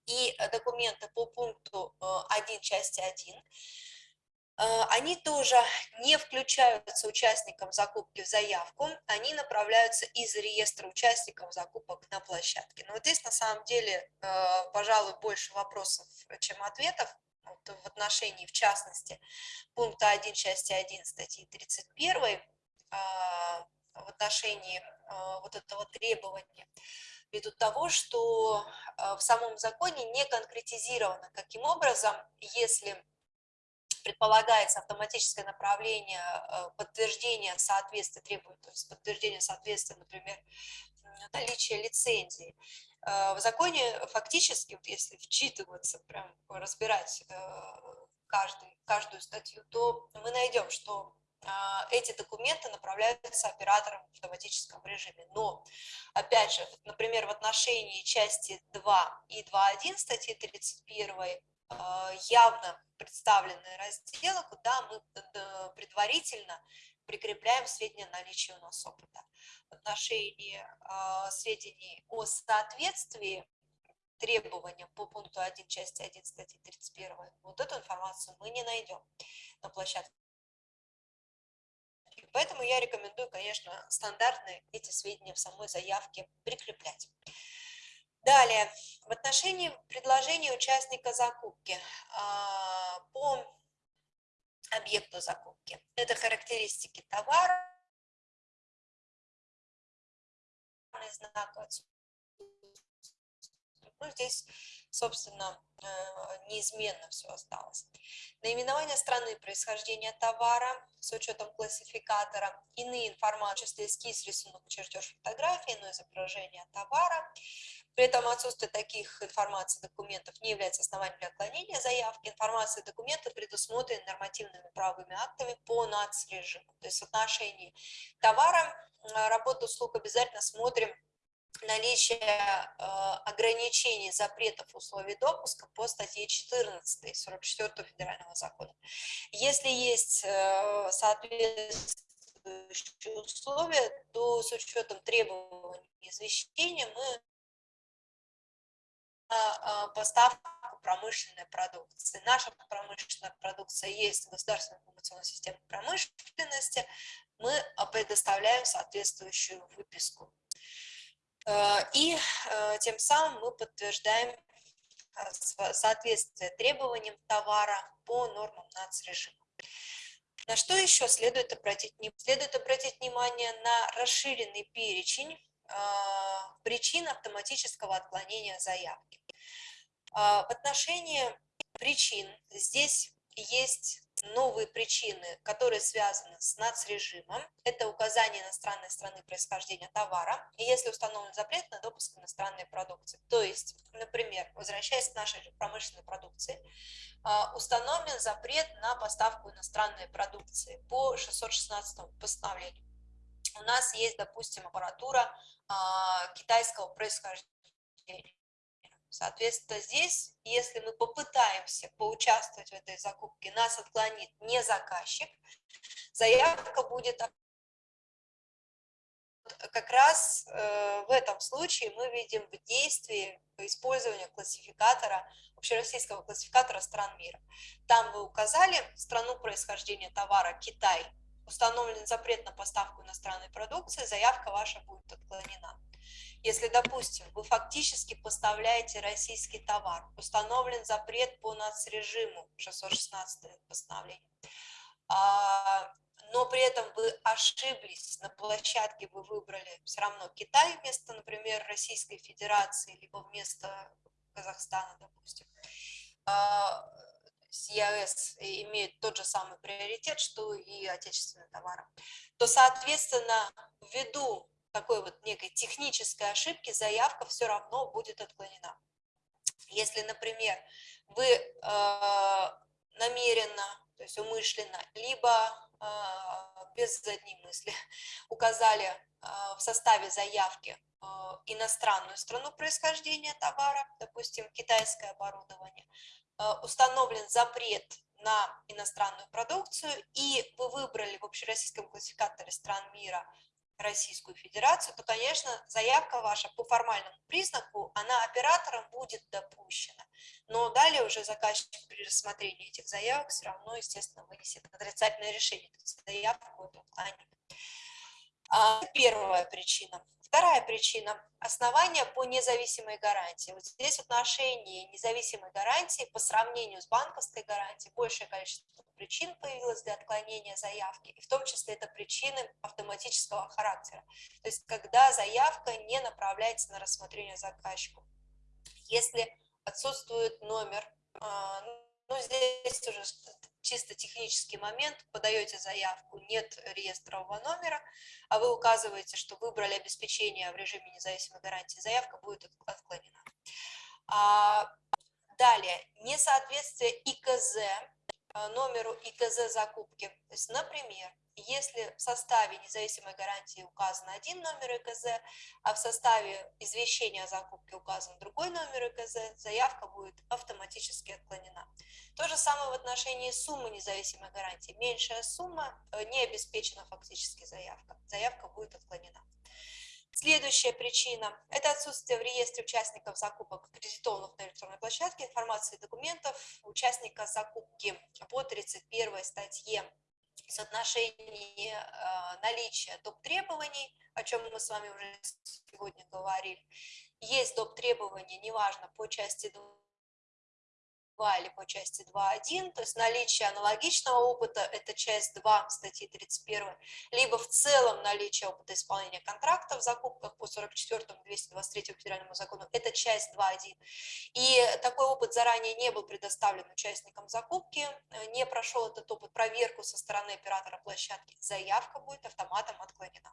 и документы по пункту 1 э, части 1, э, они тоже не включаются участникам закупки в заявку, они направляются из реестра участников закупок на площадке. Но вот здесь на самом деле, э, пожалуй, больше вопросов, чем ответов в отношении, в частности, пункта 1 части 1 статьи 31 в отношении вот этого требования. Ввиду того, что в самом законе не конкретизировано, каким образом, если предполагается автоматическое направление подтверждения соответствия требований, то есть подтверждение соответствия, например, наличия лицензии. В законе фактически, вот если вчитываться, прям разбирать каждый, каждую статью, то мы найдем, что эти документы направляются оператором в автоматическом режиме. Но, опять же, например, в отношении части 2 и 2.1 статьи 31 а, явно представлены разделы, куда мы предварительно прикрепляем сведения о наличии у нас опыта. В отношении э, сведений о соответствии требованиям по пункту 1 части 1 статьи 31, вот эту информацию мы не найдем на площадке. Поэтому я рекомендую, конечно, стандартные эти сведения в самой заявке прикреплять. Далее, в отношении предложения участника закупки а, по объекту закупки. Это характеристики товара, знак ну, здесь, собственно, э, неизменно все осталось. Наименование страны происхождения товара с учетом классификатора, иные информации, чисто эскиз, рисунок, чертеж, фотографии, но изображение товара. При этом отсутствие таких информаций документов не является основанием для отклонения заявки. Информация и документы предусмотрены нормативными правовыми актами по нацрежиму. То есть в отношении товара, э, работы услуг обязательно смотрим наличие э, ограничений, запретов, условий допуска по статье 14 44 федерального закона. Если есть э, соответствующие условия, то с учетом требований извещения мы а, поставку промышленной продукции. Наша промышленная продукция есть в государственной информационной системе промышленности, мы предоставляем соответствующую выписку. Э, и э, тем самым мы подтверждаем э, соответствие требованиям товара по нормам нацрежима. На что еще следует обратить? Следует обратить внимание на расширенный перечень причин автоматического отклонения заявки. В отношении причин здесь есть новые причины, которые связаны с нацрежимом. Это указание иностранной страны происхождения товара, и если установлен запрет на допуск иностранной продукции. То есть, например, возвращаясь к нашей промышленной продукции, а, установлен запрет на поставку иностранной продукции по 616 постановлению. У нас есть, допустим, аппаратура а, китайского происхождения Соответственно, здесь, если мы попытаемся поучаствовать в этой закупке, нас отклонит не заказчик, заявка будет как раз э, в этом случае мы видим в действии использование классификатора, общероссийского классификатора стран мира. Там вы указали страну происхождения товара Китай, установлен запрет на поставку иностранной продукции, заявка ваша будет отклонена. Если, допустим, вы фактически поставляете российский товар, установлен запрет по нацрежиму 616 постановление, а, но при этом вы ошиблись, на площадке вы выбрали все равно Китай вместо, например, Российской Федерации, либо вместо Казахстана, допустим, а, ЕАЭС имеет тот же самый приоритет, что и отечественные товары, то, соответственно, ввиду такой вот некой технической ошибки заявка все равно будет отклонена. Если, например, вы э, намеренно, то есть умышленно, либо э, без задней мысли (laughs) указали э, в составе заявки э, иностранную страну происхождения товара, допустим, китайское оборудование, э, установлен запрет на иностранную продукцию, и вы выбрали в общероссийском классификаторе стран мира Российскую Федерацию, то, конечно, заявка ваша по формальному признаку, она оператором будет допущена. Но далее уже заказчик при рассмотрении этих заявок все равно, естественно, вынесет отрицательное решение, то есть заявку эту отклонит. А, первая причина. Вторая причина – основания по независимой гарантии. Вот здесь в отношении независимой гарантии по сравнению с банковской гарантией большее количество причин появилось для отклонения заявки, и в том числе это причины автоматического характера. То есть когда заявка не направляется на рассмотрение заказчику. Если отсутствует номер, ну здесь уже чисто технический момент, подаете заявку, нет реестрового номера, а вы указываете, что выбрали обеспечение в режиме независимой гарантии, заявка будет отклонена. А, далее, несоответствие ИКЗ, э, номеру ИКЗ закупки. То есть, например, если в составе независимой гарантии указан один номер ИКЗ, а в составе извещения о закупке указан другой номер ИКЗ, заявка будет автоматически отклонена. То же самое в отношении суммы независимой гарантии. Меньшая сумма, э, не обеспечена фактически заявка. Заявка будет отклонена. Следующая причина – это отсутствие в реестре участников закупок, аккредитованных на электронной площадке, информации и документов участника закупки по 31 статье соотношение э, наличия доп. требований, о чем мы с вами уже сегодня говорили. Есть доп. требования, неважно, по части 2 2 или по части 2.1, то есть наличие аналогичного опыта, это часть 2 статьи 31, либо в целом наличие опыта исполнения контракта в закупках по 44-му 223 федеральному закону, это часть 2.1. И такой опыт заранее не был предоставлен участникам закупки, не прошел этот опыт проверку со стороны оператора площадки, заявка будет автоматом отклонена.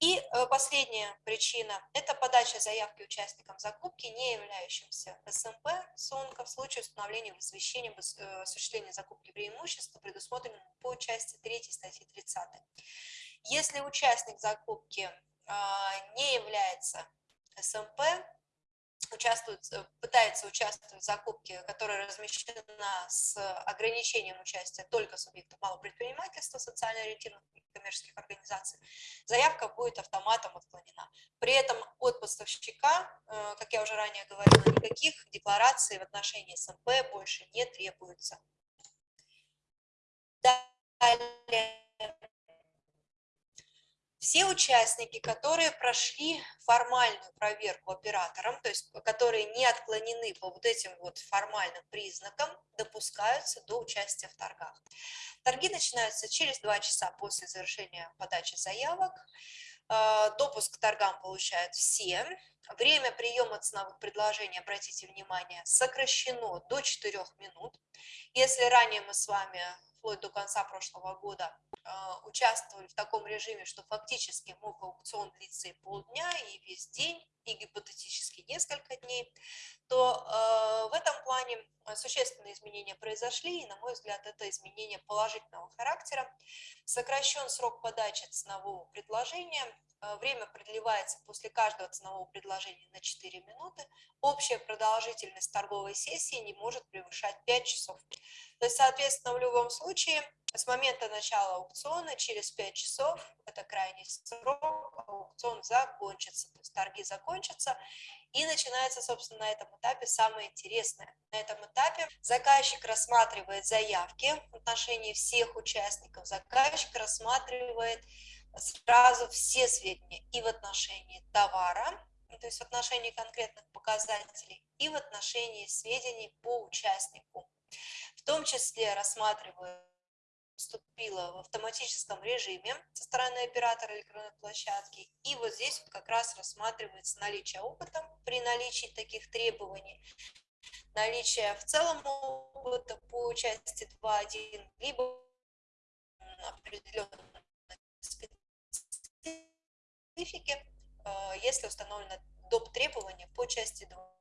И э, последняя причина – это подача заявки участникам закупки, не являющимся СМП СОНКа в случае установления в извещении об э, осуществлении закупки преимущества, предусмотренного по части 3 статьи 30. Если участник закупки а, не является СМП, участвует, э, пытается участвовать в закупке, которая размещена с ограничением участия только субъектов малого предпринимательства, социально ориентированных коммерческих организаций, заявка будет автоматом отклонена. При этом от поставщика, э, как я уже ранее говорила, никаких деклараций в отношении СМП больше не требуется. Далее все участники, которые прошли формальную проверку оператором, то есть которые не отклонены по вот этим вот формальным признакам, допускаются до участия в торгах. Торги начинаются через два часа после завершения подачи заявок. Э, допуск к торгам получают все. Время приема ценовых предложений, обратите внимание, сокращено до 4 минут. Если ранее мы с вами вплоть до конца прошлого года а, участвовали в таком режиме, что фактически мог аукцион длиться и полдня, и весь день, и гипотетически несколько дней, то э, в этом плане существенные изменения произошли, и, на мой взгляд, это изменение положительного характера. Сокращен срок подачи ценового предложения, Э, время продлевается после каждого ценового предложения на 4 минуты. Общая продолжительность торговой сессии не может превышать 5 часов. То есть, соответственно, в любом случае, с момента начала аукциона через 5 часов, это крайний срок, аукцион закончится, то есть торги закончатся, и начинается, собственно, на этом этапе самое интересное. На этом этапе заказчик рассматривает заявки в отношении всех участников, заказчик рассматривает сразу все сведения и в отношении товара, то есть в отношении конкретных показателей, и в отношении сведений по участнику. В том числе рассматриваю вступила в автоматическом режиме со стороны оператора электронной площадки. И вот здесь вот как раз рассматривается наличие опыта при наличии таких требований, наличие в целом опыта по части 2.1, либо определенной специфики, э, если установлено доп. требования по части 2.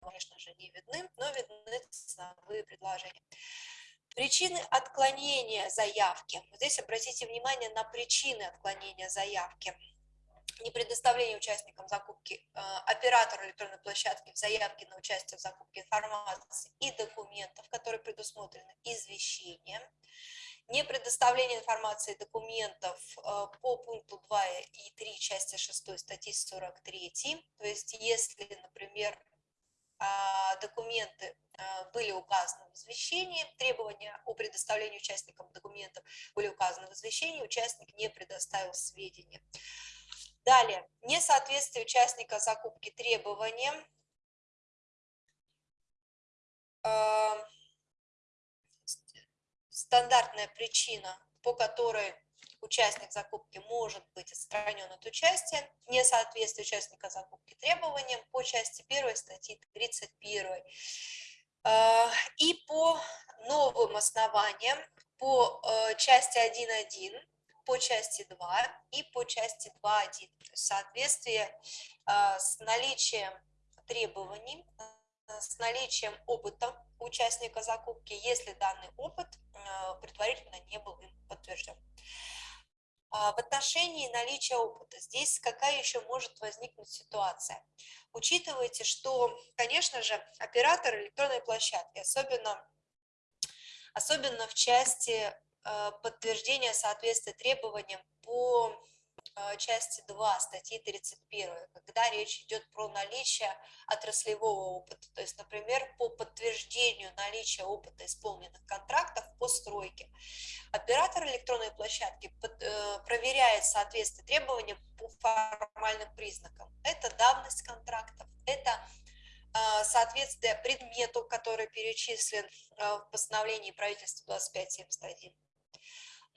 конечно же, не видны, но видны ценовые предложения. Причины отклонения заявки. Здесь обратите внимание на причины отклонения заявки не предоставление участникам закупки э, оператору электронной площадки в заявке на участие в закупке информации и документов, которые предусмотрены извещением, не предоставление информации и документов э, по пункту 2 и 3 части 6 статьи 43, то есть если, например, а, документы были указаны в извещении, требования о предоставлении участникам документов были указаны в извещении, участник не предоставил сведения. Далее, несоответствие участника закупки требованиям, а, стандартная причина, по которой участник закупки может быть отстранен от участия, несоответствие участника закупки требованиям по части 1 статьи 31. А, и по новым основаниям, по э, части 1.1, по части 2 и по части 2.1. Соответствие а, с наличием требований, э, с наличием опыта участника закупки, если данный опыт э, предварительно не был им подтвержден. В отношении наличия опыта, здесь какая еще может возникнуть ситуация? Учитывайте, что, конечно же, оператор электронной площадки, особенно, особенно в части э, подтверждения соответствия требованиям по Э, части 2 статьи 31, когда речь идет про наличие отраслевого опыта. То есть, например, по подтверждению наличия опыта исполненных контрактов по стройке. Оператор электронной площадки э, проверяет соответствие требованиям по формальным признакам. Это давность контрактов, это соответствие предмету, который перечислен в постановлении правительства 2571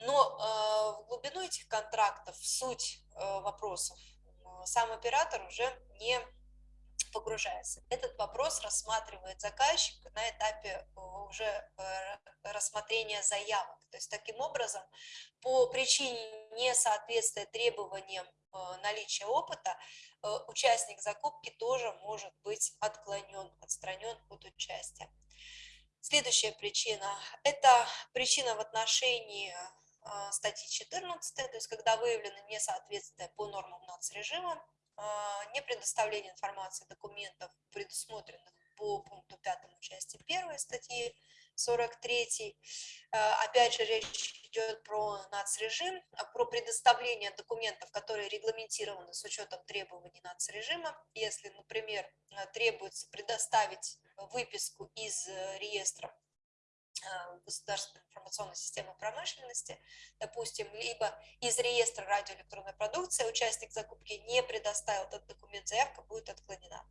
но э, в глубину этих контрактов, в суть э, вопросов, э, сам оператор уже не погружается. Этот вопрос рассматривает заказчик на этапе уже рассмотрения заявок. То есть таким образом, по причине несоответствия требованиям наличия опыта, участник закупки тоже может быть отклонен, отстранен от участия. Следующая причина – это причина в отношении а, статьи 14, то есть когда выявлено несоответствие по нормам нацрежима, а, не предоставление информации документов, предусмотренных по пункту 5 части 1 статьи 43. А, опять же, речь идет про нацрежим, про предоставление документов, которые регламентированы с учетом требований нацрежима. Если, например, требуется предоставить выписку из э, реестра Э, государственной информационной системы промышленности, допустим, либо из реестра радиоэлектронной продукции участник закупки не предоставил этот документ, заявка будет отклонена.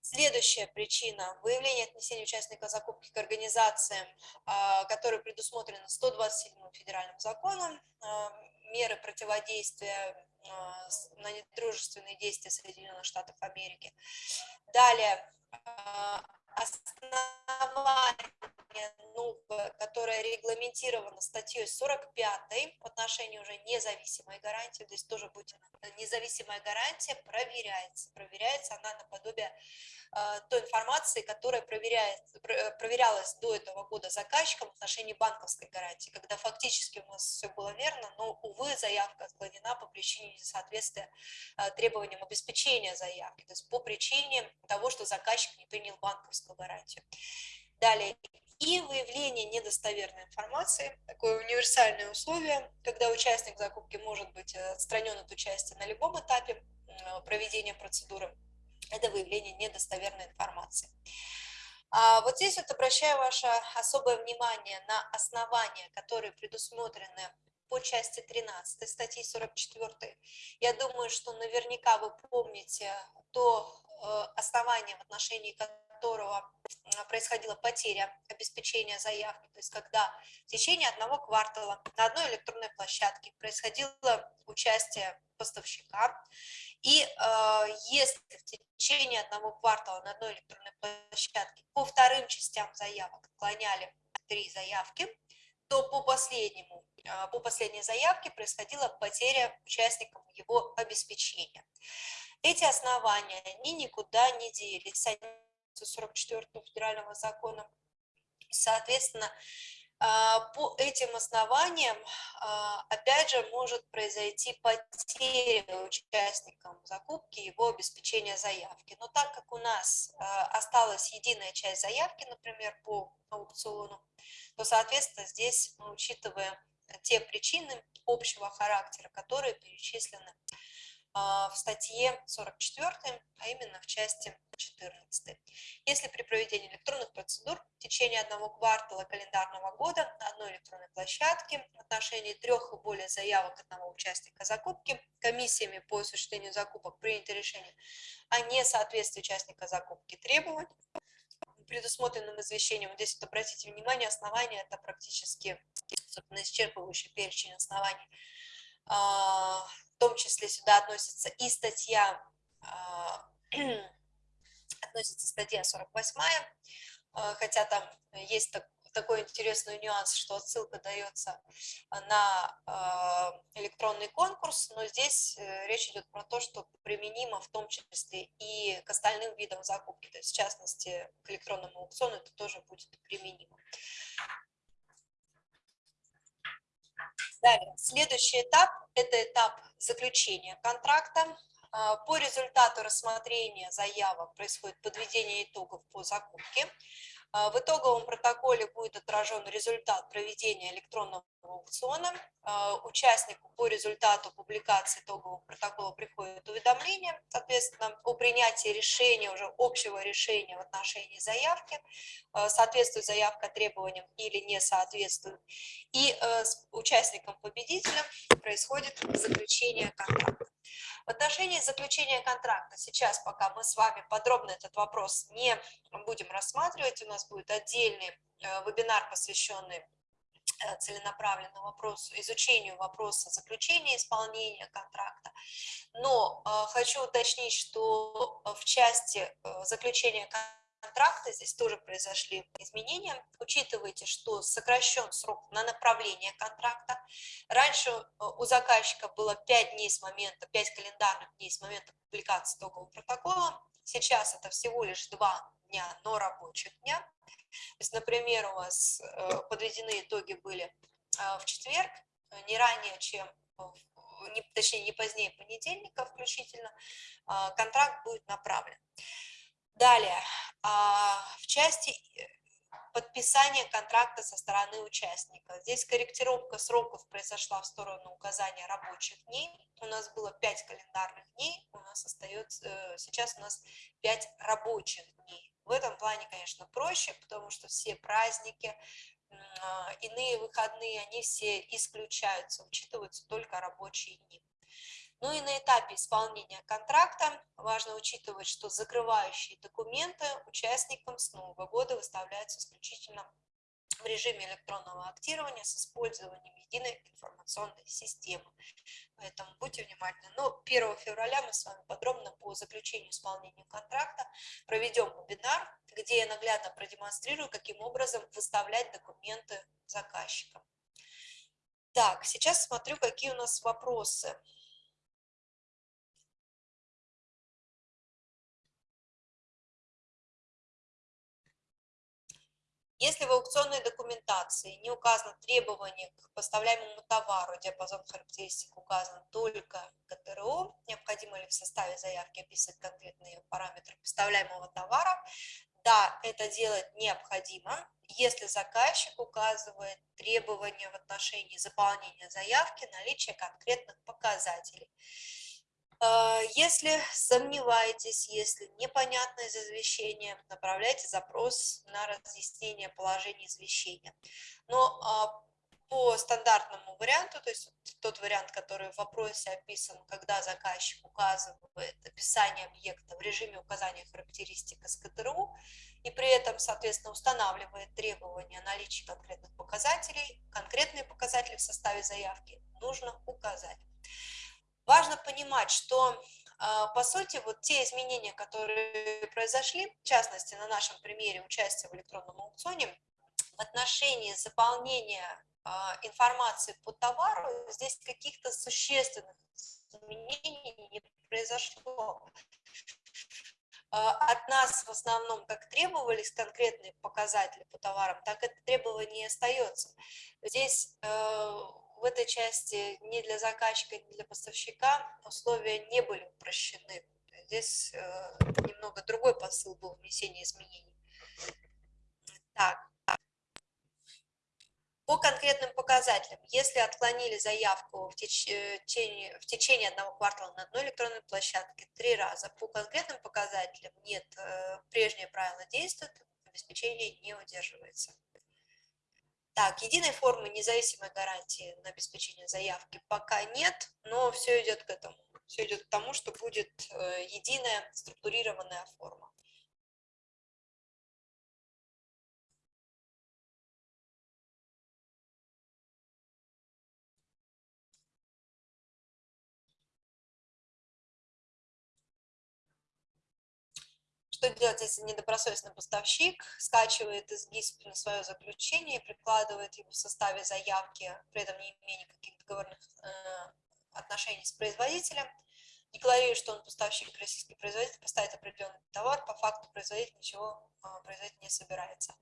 Следующая причина – выявление отнесения участника закупки к организациям, а, которые предусмотрены 127 федеральным законом, а, меры противодействия на недружественные действия Соединенных Штатов Америки. Далее, основание новое, которое регламентировано статьей 45 в отношении уже независимой гарантии, здесь тоже будет независимая гарантия проверяется. Проверяется она наподобие той информации, которая проверяется, проверялась до этого года заказчиком в отношении банковской гарантии, когда фактически у нас все было верно, но, увы, заявка отклонена по причине несоответствия э, требованиям обеспечения заявки, то есть по причине того, что заказчик не принял банковскую гарантию. Далее, и выявление недостоверной информации, такое универсальное условие, когда участник закупки может быть э, отстранен от участия на любом этапе проведения процедуры, это выявление недостоверной информации. А вот здесь вот обращаю ваше особое внимание на основания, которые предусмотрены по части 13 статьи 44. Я думаю, что наверняка вы помните то э, основание, в отношении которого происходила потеря обеспечения заявки, то есть когда в течение одного квартала на одной электронной площадке происходило участие поставщика, и э, если в течение одного квартала на одной электронной площадке по вторым частям заявок отклоняли три заявки, то по последнему, э, по последней заявке происходила потеря участникам его обеспечения. Эти основания, они никуда не делись, они 44 федерального закона. Соответственно, по этим основаниям, а, опять же, может произойти потеря участникам закупки его обеспечения заявки. Но так как у нас а, осталась единая часть заявки, например, по аукциону, то, соответственно, здесь мы учитываем те причины общего характера, которые перечислены а, в статье 44, а именно в части 14. Если при проведении электронных процедур в течение одного квартала календарного года на одной электронной площадке в отношении трех и более заявок одного участника закупки комиссиями по осуществлению закупок принято решение о несоответствии участника закупки требований, предусмотренным извещением. Здесь вот обратите внимание, основания это практически собственно, исчерпывающий перечень оснований а, в том числе сюда относится и статья, а, (clears throat) относится статья 48, а, хотя там есть такой интересный нюанс, что отсылка дается на электронный конкурс, но здесь э, речь идет про то, что применимо в том числе и к остальным видам закупки, то есть в частности к электронному аукциону это тоже будет применимо. Далее, следующий этап – это этап заключения контракта. А, по результату рассмотрения заявок происходит подведение итогов по закупке. А, в итоговом протоколе будет отражен результат проведения электронного аукциона. А, участнику по результату публикации итогового протокола приходит уведомление, соответственно, о принятии решения, уже общего решения в отношении заявки, а, соответствует заявка требованиям или не соответствует. И с участником-победителем происходит заключение контракта. В отношении заключения контракта сейчас, пока мы с вами подробно этот вопрос не будем рассматривать, у нас будет отдельный э, вебинар, посвященный э, целенаправленному вопросу, изучению вопроса заключения исполнения контракта. Но э, хочу уточнить, что в части заключения контракта контракта, здесь тоже произошли изменения. Учитывайте, что сокращен срок на направление контракта. Раньше э, у заказчика было 5 дней с момента, 5 календарных дней с момента публикации итогового протокола. Сейчас это всего лишь 2 дня, но рабочих дня. То есть, например, у вас э, подведены итоги были э, в четверг, не ранее, чем не, точнее, не позднее понедельника включительно, контракт будет направлен. Далее, а, в части э, подписания контракта со стороны участника. Здесь корректировка сроков произошла в сторону указания рабочих дней. У нас было 5 календарных дней, у нас остается, э, сейчас у нас 5 рабочих дней. В этом плане, конечно, проще, потому что все праздники, а, иные выходные, они все исключаются, учитываются только рабочие дни. Ну и на этапе исполнения контракта важно учитывать, что закрывающие документы участникам с Нового года выставляются исключительно в режиме электронного актирования с использованием единой информационной системы. Поэтому будьте внимательны. Но 1 февраля мы с вами подробно по заключению исполнения контракта проведем вебинар, где я наглядно продемонстрирую, каким образом выставлять документы заказчикам. Так, сейчас смотрю, какие у нас вопросы. Если в аукционной документации не указано требование к поставляемому товару, диапазон характеристик указан только ГТРО, необходимо ли в составе заявки описать конкретные параметры поставляемого товара, да, это делать необходимо, если заказчик указывает требования в отношении заполнения заявки, наличия конкретных показателей. А, если сомневаетесь, если непонятно из извещения, направляйте запрос на разъяснение положения извещения. Но а, по стандартному варианту, то есть тот вариант, который в вопросе описан, когда заказчик указывает описание объекта в режиме указания характеристик СКТРУ, и при этом, соответственно, устанавливает требования о наличии конкретных показателей, конкретные показатели в составе заявки нужно указать. Важно понимать, что, а, по сути, вот те изменения, которые произошли, в частности, на нашем примере участия в электронном аукционе, в отношении заполнения а, информации по товару, здесь каких-то существенных изменений не произошло. А, от нас в основном как требовались конкретные показатели по товарам, так это требование и остается. Здесь в этой части ни для заказчика, ни для поставщика условия не были упрощены. Здесь э, немного другой посыл был внесения изменений. Так. По конкретным показателям, если отклонили заявку в течение, в течение одного квартала на одной электронной площадке три раза, по конкретным показателям нет, прежнее правило действует, обеспечение не удерживается. Так, единой формы независимой гарантии на обеспечение заявки пока нет, но все идет к этому. Все идет к тому, что будет э, единая структурированная форма. Что делать, если недобросовестный поставщик скачивает из ГИСП на свое заключение и прикладывает его в составе заявки, при этом не имея никаких договорных э, отношений с производителем, декларирует, что он поставщик российский производитель, поставит определенный товар, по факту производитель ничего э, производить не собирается.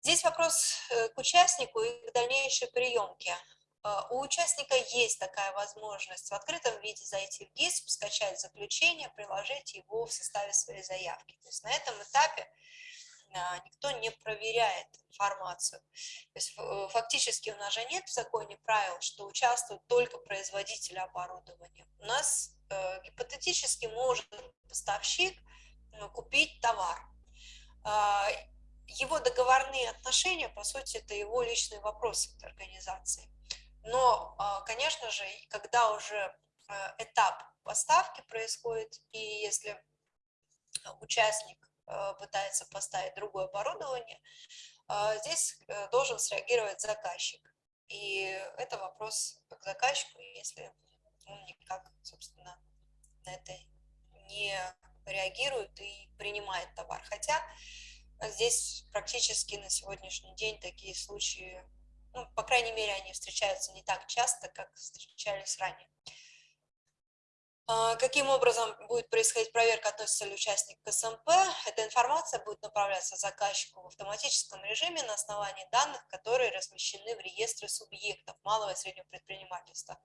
Здесь вопрос э, к участнику и к дальнейшей приемке. А, у участника есть такая возможность в открытом виде зайти в ГИСП, скачать заключение, приложить его в составе своей заявки. То есть на этом этапе а, никто не проверяет информацию. То есть э, фактически у нас же нет в законе правил, что участвуют только производители оборудования. У нас э, гипотетически может поставщик ну, купить товар. Э, его договорные отношения, по сути, это его личные вопросы этой организации. Но, а, конечно же, когда уже э, этап поставки происходит, и если участник э, пытается поставить другое оборудование, а, здесь э, должен среагировать заказчик. И это вопрос к заказчику, если он никак, собственно, на это не реагирует и принимает товар. Хотя здесь практически на сегодняшний день такие случаи ну, по крайней мере, они встречаются не так часто, как встречались ранее. А, каким образом будет происходить проверка, относится ли участник к СМП? Эта информация будет направляться заказчику в автоматическом режиме на основании данных, которые размещены в реестре субъектов малого и среднего предпринимательства.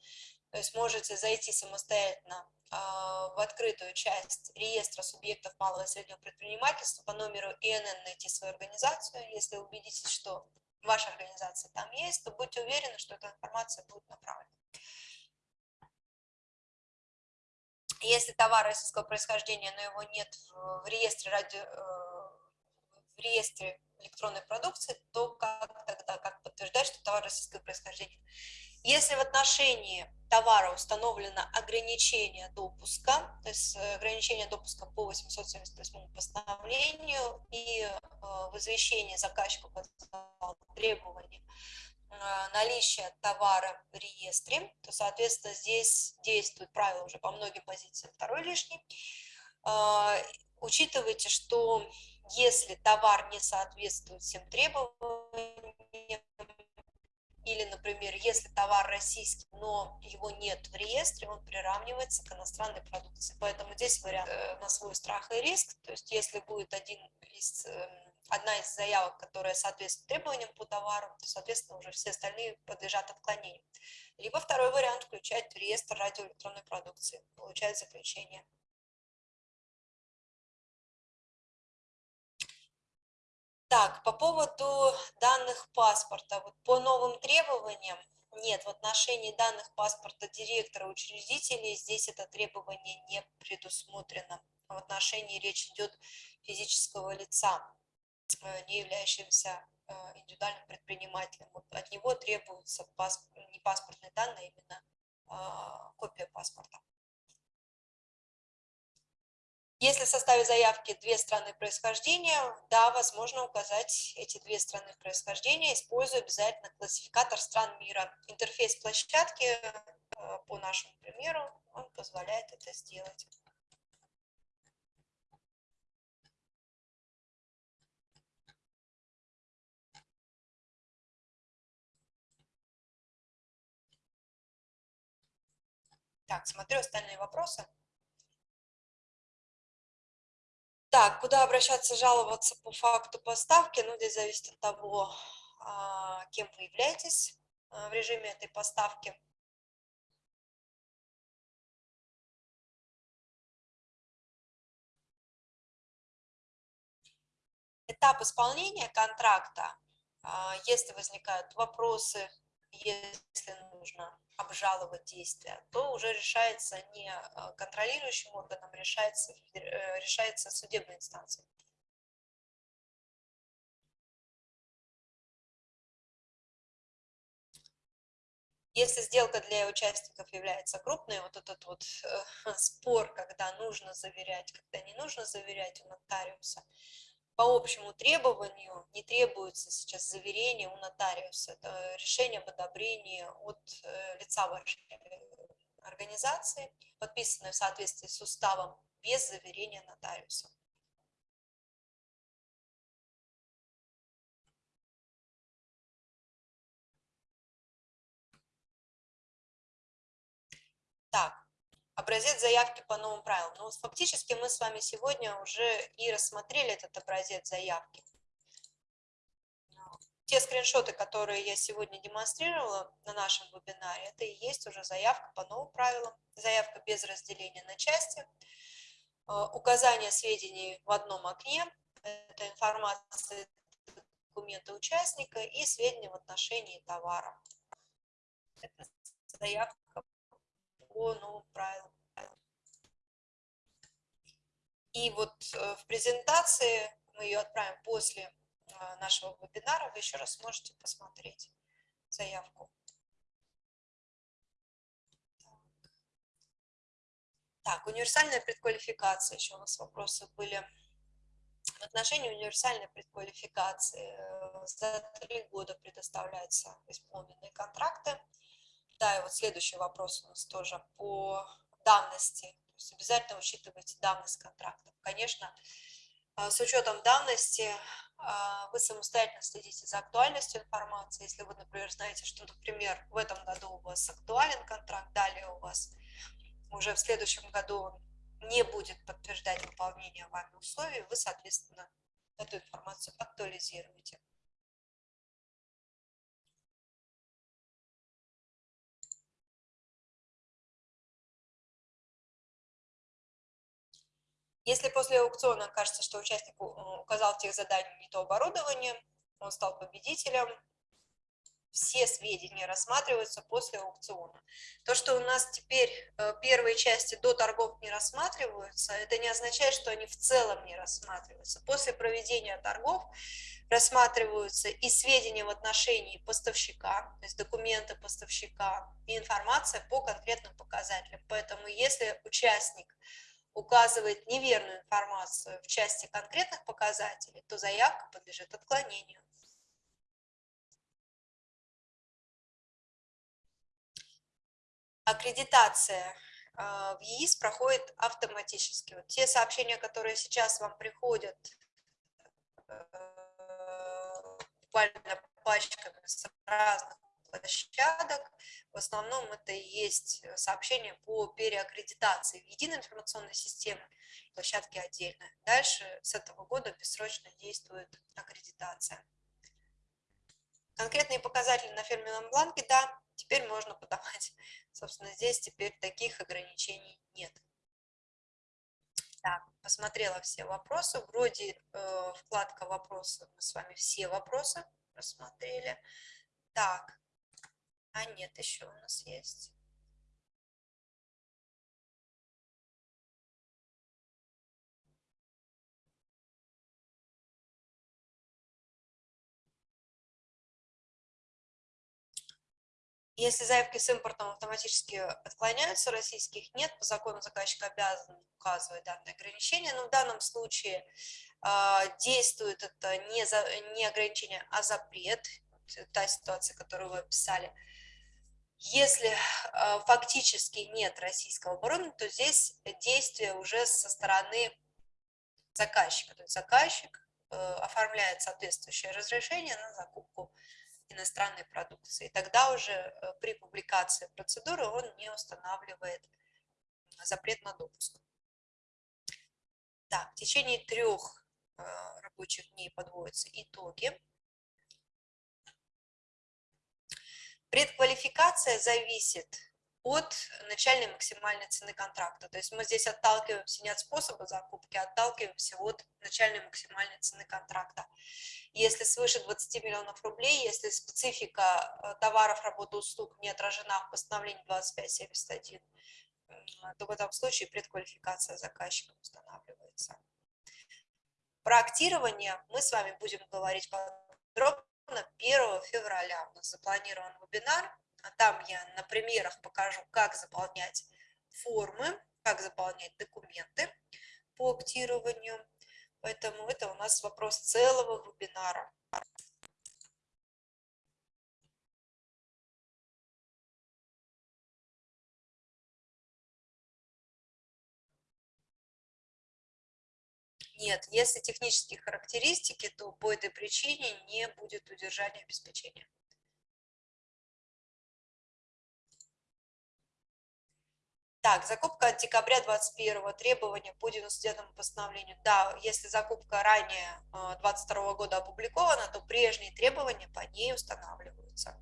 То есть можете зайти самостоятельно а, в открытую часть реестра субъектов малого и среднего предпринимательства по номеру ИНН найти свою организацию, если убедитесь, что ваша организация там есть, то будьте уверены, что эта информация будет направлена. Если товар российского происхождения, но его нет в, реестре, ради, э, в реестре электронной продукции, то как тогда, как подтверждать, что товар российского происхождения? Если в отношении товара установлено ограничение допуска, то есть э, ограничение допуска по 878 постановлению и э, в извещении заказчика требования э, наличия товара в реестре, то, соответственно, здесь действует правило уже по многим позициям второй лишний. Учитывайте, что если товар не соответствует всем требованиям, или, например, если товар российский, но его нет в реестре, он приравнивается к иностранной продукции. Поэтому здесь вариант э, на свой страх и риск. То есть если будет один из, эм, одна из заявок, которая соответствует требованиям по товару, то, соответственно, уже все остальные подлежат отклонению. Либо второй вариант включать в реестр радиоэлектронной продукции, получать заключение. Так, по поводу данных паспорта. Вот по новым требованиям, нет, в отношении данных паспорта директора учредителей здесь это требование не предусмотрено. В отношении речь идет физического лица, э, не являющегося э, индивидуальным предпринимателем. Вот от него требуются паспорт, не паспортные данные, а именно а, копия паспорта. Если в составе заявки две страны происхождения, да, возможно указать эти две страны происхождения, используя обязательно классификатор стран мира. Интерфейс площадки, э, по нашему примеру, он позволяет это сделать. Так, смотрю остальные вопросы. Так, куда обращаться, жаловаться по факту поставки? Ну, здесь зависит от того, а, кем вы являетесь а, в режиме этой поставки. Этап исполнения контракта А, если возникают вопросы, если нужно обжаловать действия, то уже решается не а, контролирующим органом, решается, э, решается судебной инстанцией. Если сделка для участников является крупной, вот этот вот э, (laughs) спор, когда нужно заверять, когда не нужно заверять у нотариуса, по общему требованию не требуется сейчас заверение у нотариуса. Это решение об одобрении от э, лица вашей организации, подписанное в соответствии с уставом, без заверения нотариуса. Образец заявки по новым правилам. Ну, фактически мы с вами сегодня уже и рассмотрели этот образец заявки. Те скриншоты, которые я сегодня демонстрировала на нашем вебинаре, это и есть уже заявка по новым правилам, заявка без разделения на части, э, указание сведений в одном окне, это информация документа участника и сведения в отношении товара. Это заявка по правилам. И вот э, в презентации, мы ее отправим после э, нашего вебинара, вы еще раз сможете посмотреть заявку. Так, универсальная предквалификация, еще у нас вопросы были. В отношении универсальной предквалификации э, за три года предоставляются исполненные контракты. Да, и вот следующий вопрос у нас тоже по давности. То есть обязательно учитывайте давность контрактов. Конечно, а, с учетом давности а, вы самостоятельно следите за актуальностью информации. Если вы, например, знаете, что, например, в этом году у вас актуален контракт, далее у вас уже в следующем году не будет подтверждать выполнение вами условий, вы, соответственно, эту информацию актуализируете. Если после аукциона кажется, что участник указал тех заданиях не то оборудование, он стал победителем, все сведения рассматриваются после аукциона. То, что у нас теперь э, первые части до торгов не рассматриваются, это не означает, что они в целом не рассматриваются. После проведения торгов рассматриваются и сведения в отношении поставщика, то есть документы поставщика, и информация по конкретным показателям. Поэтому если участник указывает неверную информацию в части конкретных показателей, то заявка подлежит отклонению. Аккредитация а, в ЕИС проходит автоматически. Вот те сообщения, которые сейчас вам приходят э, буквально пачками с разных площадок. В основном это и есть сообщение по переаккредитации в единой информационной системе, площадки отдельно. Дальше с этого года бессрочно действует аккредитация. Конкретные показатели на фирменном бланке, да, теперь можно подавать. (laughs) Собственно, здесь теперь таких ограничений нет. Так, посмотрела все вопросы. Вроде э, вкладка вопросы, мы с вами все вопросы рассмотрели. Так, а нет, еще у нас есть. Если заявки с импортом автоматически отклоняются, российских нет, по закону заказчик обязан указывать данные ограничения, но в данном случае э, действует это не, за, не ограничение, а запрет, та ситуация, которую вы описали. Если э, фактически нет российского оборудования, то здесь действие уже со стороны заказчика. То есть заказчик э, оформляет соответствующее разрешение на закупку иностранной продукции. Тогда уже э, при публикации процедуры он не устанавливает запрет на допуск. Так, в течение трех рабочих дней подводятся итоги. Предквалификация зависит от начальной максимальной цены контракта. То есть мы здесь отталкиваемся не от способа закупки, а отталкиваемся от начальной максимальной цены контракта. Если свыше 20 миллионов рублей, если специфика э, товаров, работы, услуг не отражена в постановлении 2571, то в этом случае предквалификация заказчика устанавливается. Про актирование мы с вами будем говорить подробно 1 февраля. У нас запланирован вебинар а там я на примерах покажу, как заполнять формы, как заполнять документы по актированию. Поэтому это у нас вопрос целого вебинара. Нет, если технические характеристики, то по этой причине не будет удержания обеспечения. Так, закупка от декабря 21 требования по 99 постановлению. Да, если закупка ранее 22 э, года опубликована, то прежние требования по ней устанавливаются.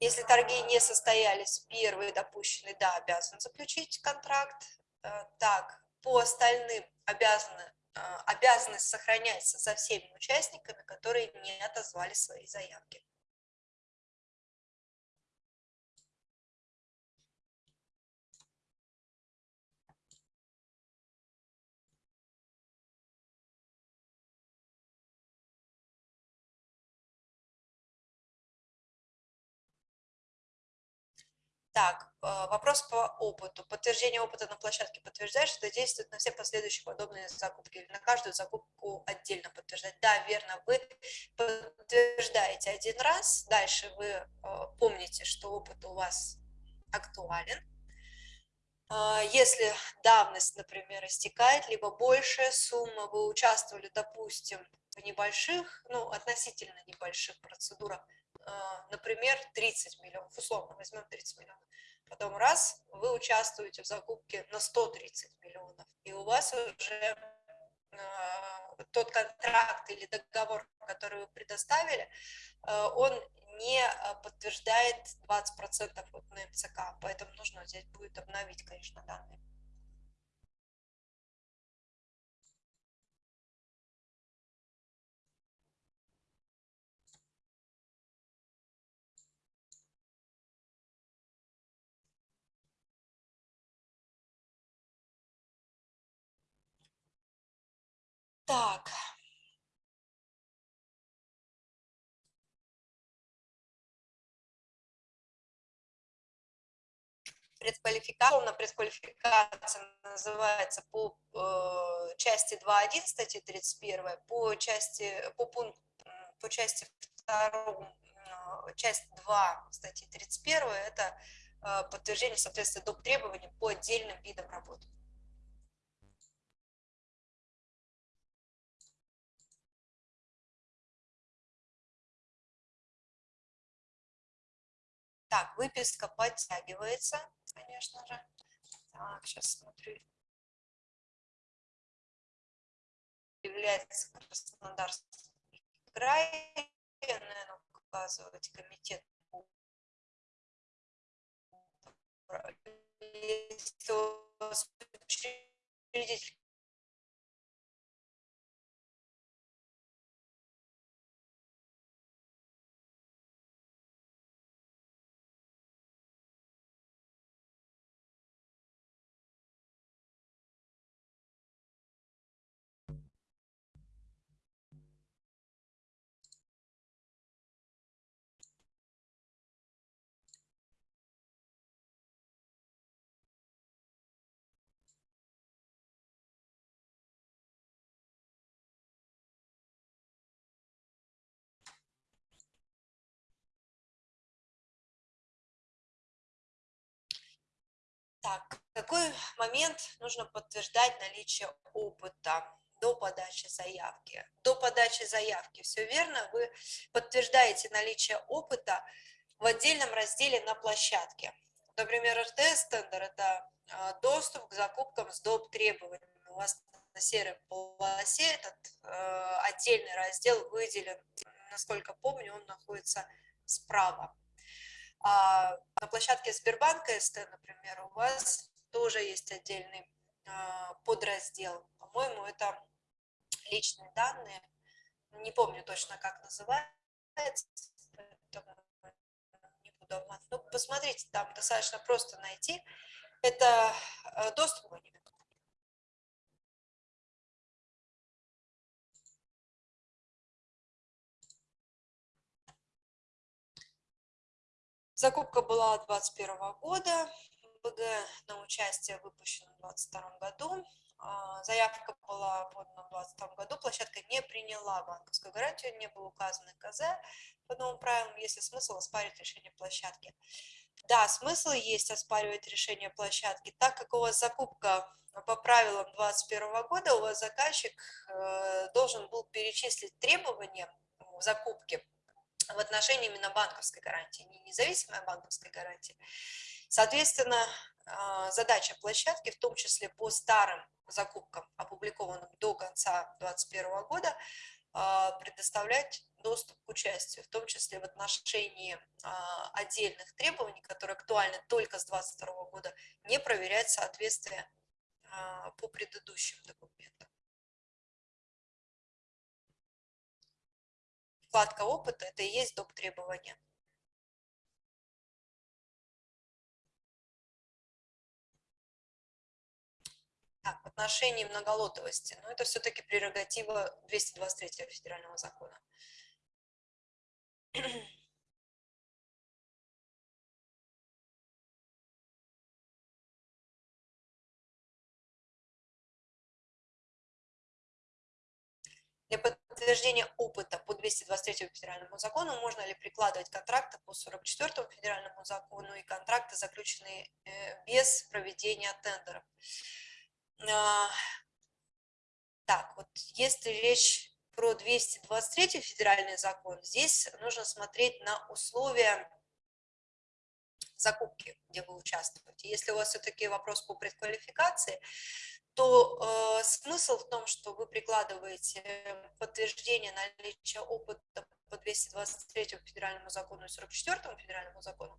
Если торги не состоялись, первый допущенный, да, обязан заключить контракт. Э, так, по остальным обязаны а, обязанность сохраняется за всеми участниками, которые не отозвали свои заявки. Так, э, вопрос по опыту. Подтверждение опыта на площадке подтверждает, что действует на все последующие подобные закупки на каждую закупку отдельно подтверждать. Да, верно, вы подтверждаете один раз, дальше вы э, помните, что опыт у вас актуален. Э, если давность, например, истекает, либо большая сумма, вы участвовали, допустим, в небольших, ну, относительно небольших процедурах, например, 30 миллионов, условно возьмем 30 миллионов, Потом раз, вы участвуете в закупке на 130 миллионов, и у вас уже э, тот контракт или договор, который вы предоставили, э, он не подтверждает 20% вот на МЦК, поэтому нужно здесь будет обновить, конечно, данные. Так. Предквалификация, на предквалификация называется по э, части 2.1 статьи 31, по части, по, пункт, по части 2, э, часть 2 статьи 31, это э, подтверждение соответствия доп. требований по отдельным видам работ. Так, выписка подтягивается, конечно же. Так, сейчас смотрю. Является Краснодарский край, наверное, указывать комитет если у вас учредитель Так, какой момент нужно подтверждать наличие опыта до подачи заявки? До подачи заявки, все верно, вы подтверждаете наличие опыта в отдельном разделе на площадке. Например, РТС-тендер – это а, доступ к закупкам с доп. требованиями. У вас серой полосе этот э, отдельный раздел выделен. Насколько помню, он находится справа. А на площадке Сбербанка СТ, например, у вас тоже есть отдельный а, подраздел. По-моему, это личные данные. Не помню точно, как называется, не буду обманывать. Ну, посмотрите, там достаточно просто найти. Это э, доступ Закупка была 2021 года, БГ на участие выпущено в 2022 году. А, заявка была подана в 2022 году, площадка не приняла банковскую гарантию, не был указан КЗ по новым правилам, если смысл оспаривать решение площадки. Да, смысл есть оспаривать решение площадки, так как у вас закупка по правилам 2021 года, у вас заказчик э, должен был перечислить требования в закупке в отношении именно банковской гарантии, не независимой банковской гарантии. Соответственно, а, задача площадки, в том числе по старым закупкам, опубликованным до конца 2021 года, а, предоставлять доступ к участию, в том числе в отношении а, отдельных требований, которые актуальны только с 2022 года, не проверять соответствие по предыдущим документам. Вкладка опыта – это и есть доп. требования. Так, в отношении многолотовости, но это все-таки прерогатива 223 федерального закона. Для подтверждения опыта по 223 федеральному закону можно ли прикладывать контракты по 44 федеральному закону и контракты, заключенные э, без проведения тендеров. А, так, вот если речь про 223 федеральный закон, здесь нужно смотреть на условия закупки, где вы участвуете. Если у вас все-таки вопрос по предквалификации, то э, смысл в том, что вы прикладываете подтверждение наличия опыта по 223 федеральному закону и 44 федеральному закону,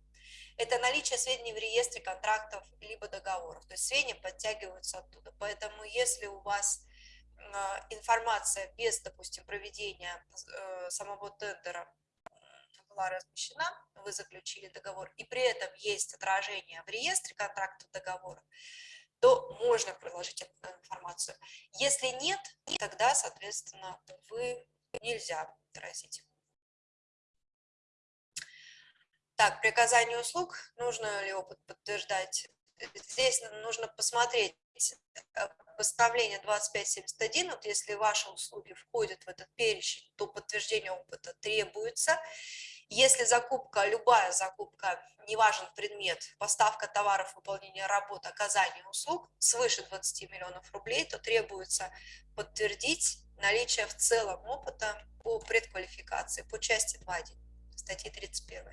это наличие сведений в реестре контрактов либо договоров. То есть сведения подтягиваются оттуда. Поэтому если у вас э, информация без, допустим, проведения э, самого тендера была размещена, вы заключили договор, и при этом есть отражение в реестре контрактов договоров, то можно приложить эту информацию. Если нет, тогда, соответственно, вы нельзя отразить. Так, при оказании услуг нужно ли опыт подтверждать? Здесь нужно посмотреть э, постановление 2571, вот если ваши услуги входят в этот перечень, то подтверждение опыта требуется. Если закупка, любая закупка, неважен предмет, поставка товаров, выполнение работ, оказание услуг свыше 20 миллионов рублей, то требуется подтвердить наличие в целом опыта по предквалификации, по части 2.1 статьи 31.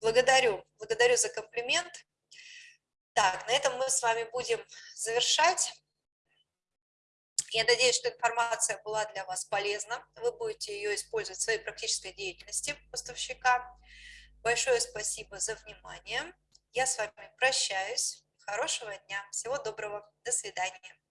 Благодарю, благодарю за комплимент. Так, на этом мы с вами будем завершать. Я надеюсь, что информация была для вас полезна. Вы будете ее использовать в своей практической деятельности поставщика. Большое спасибо за внимание. Я с вами прощаюсь. Хорошего дня. Всего доброго. До свидания.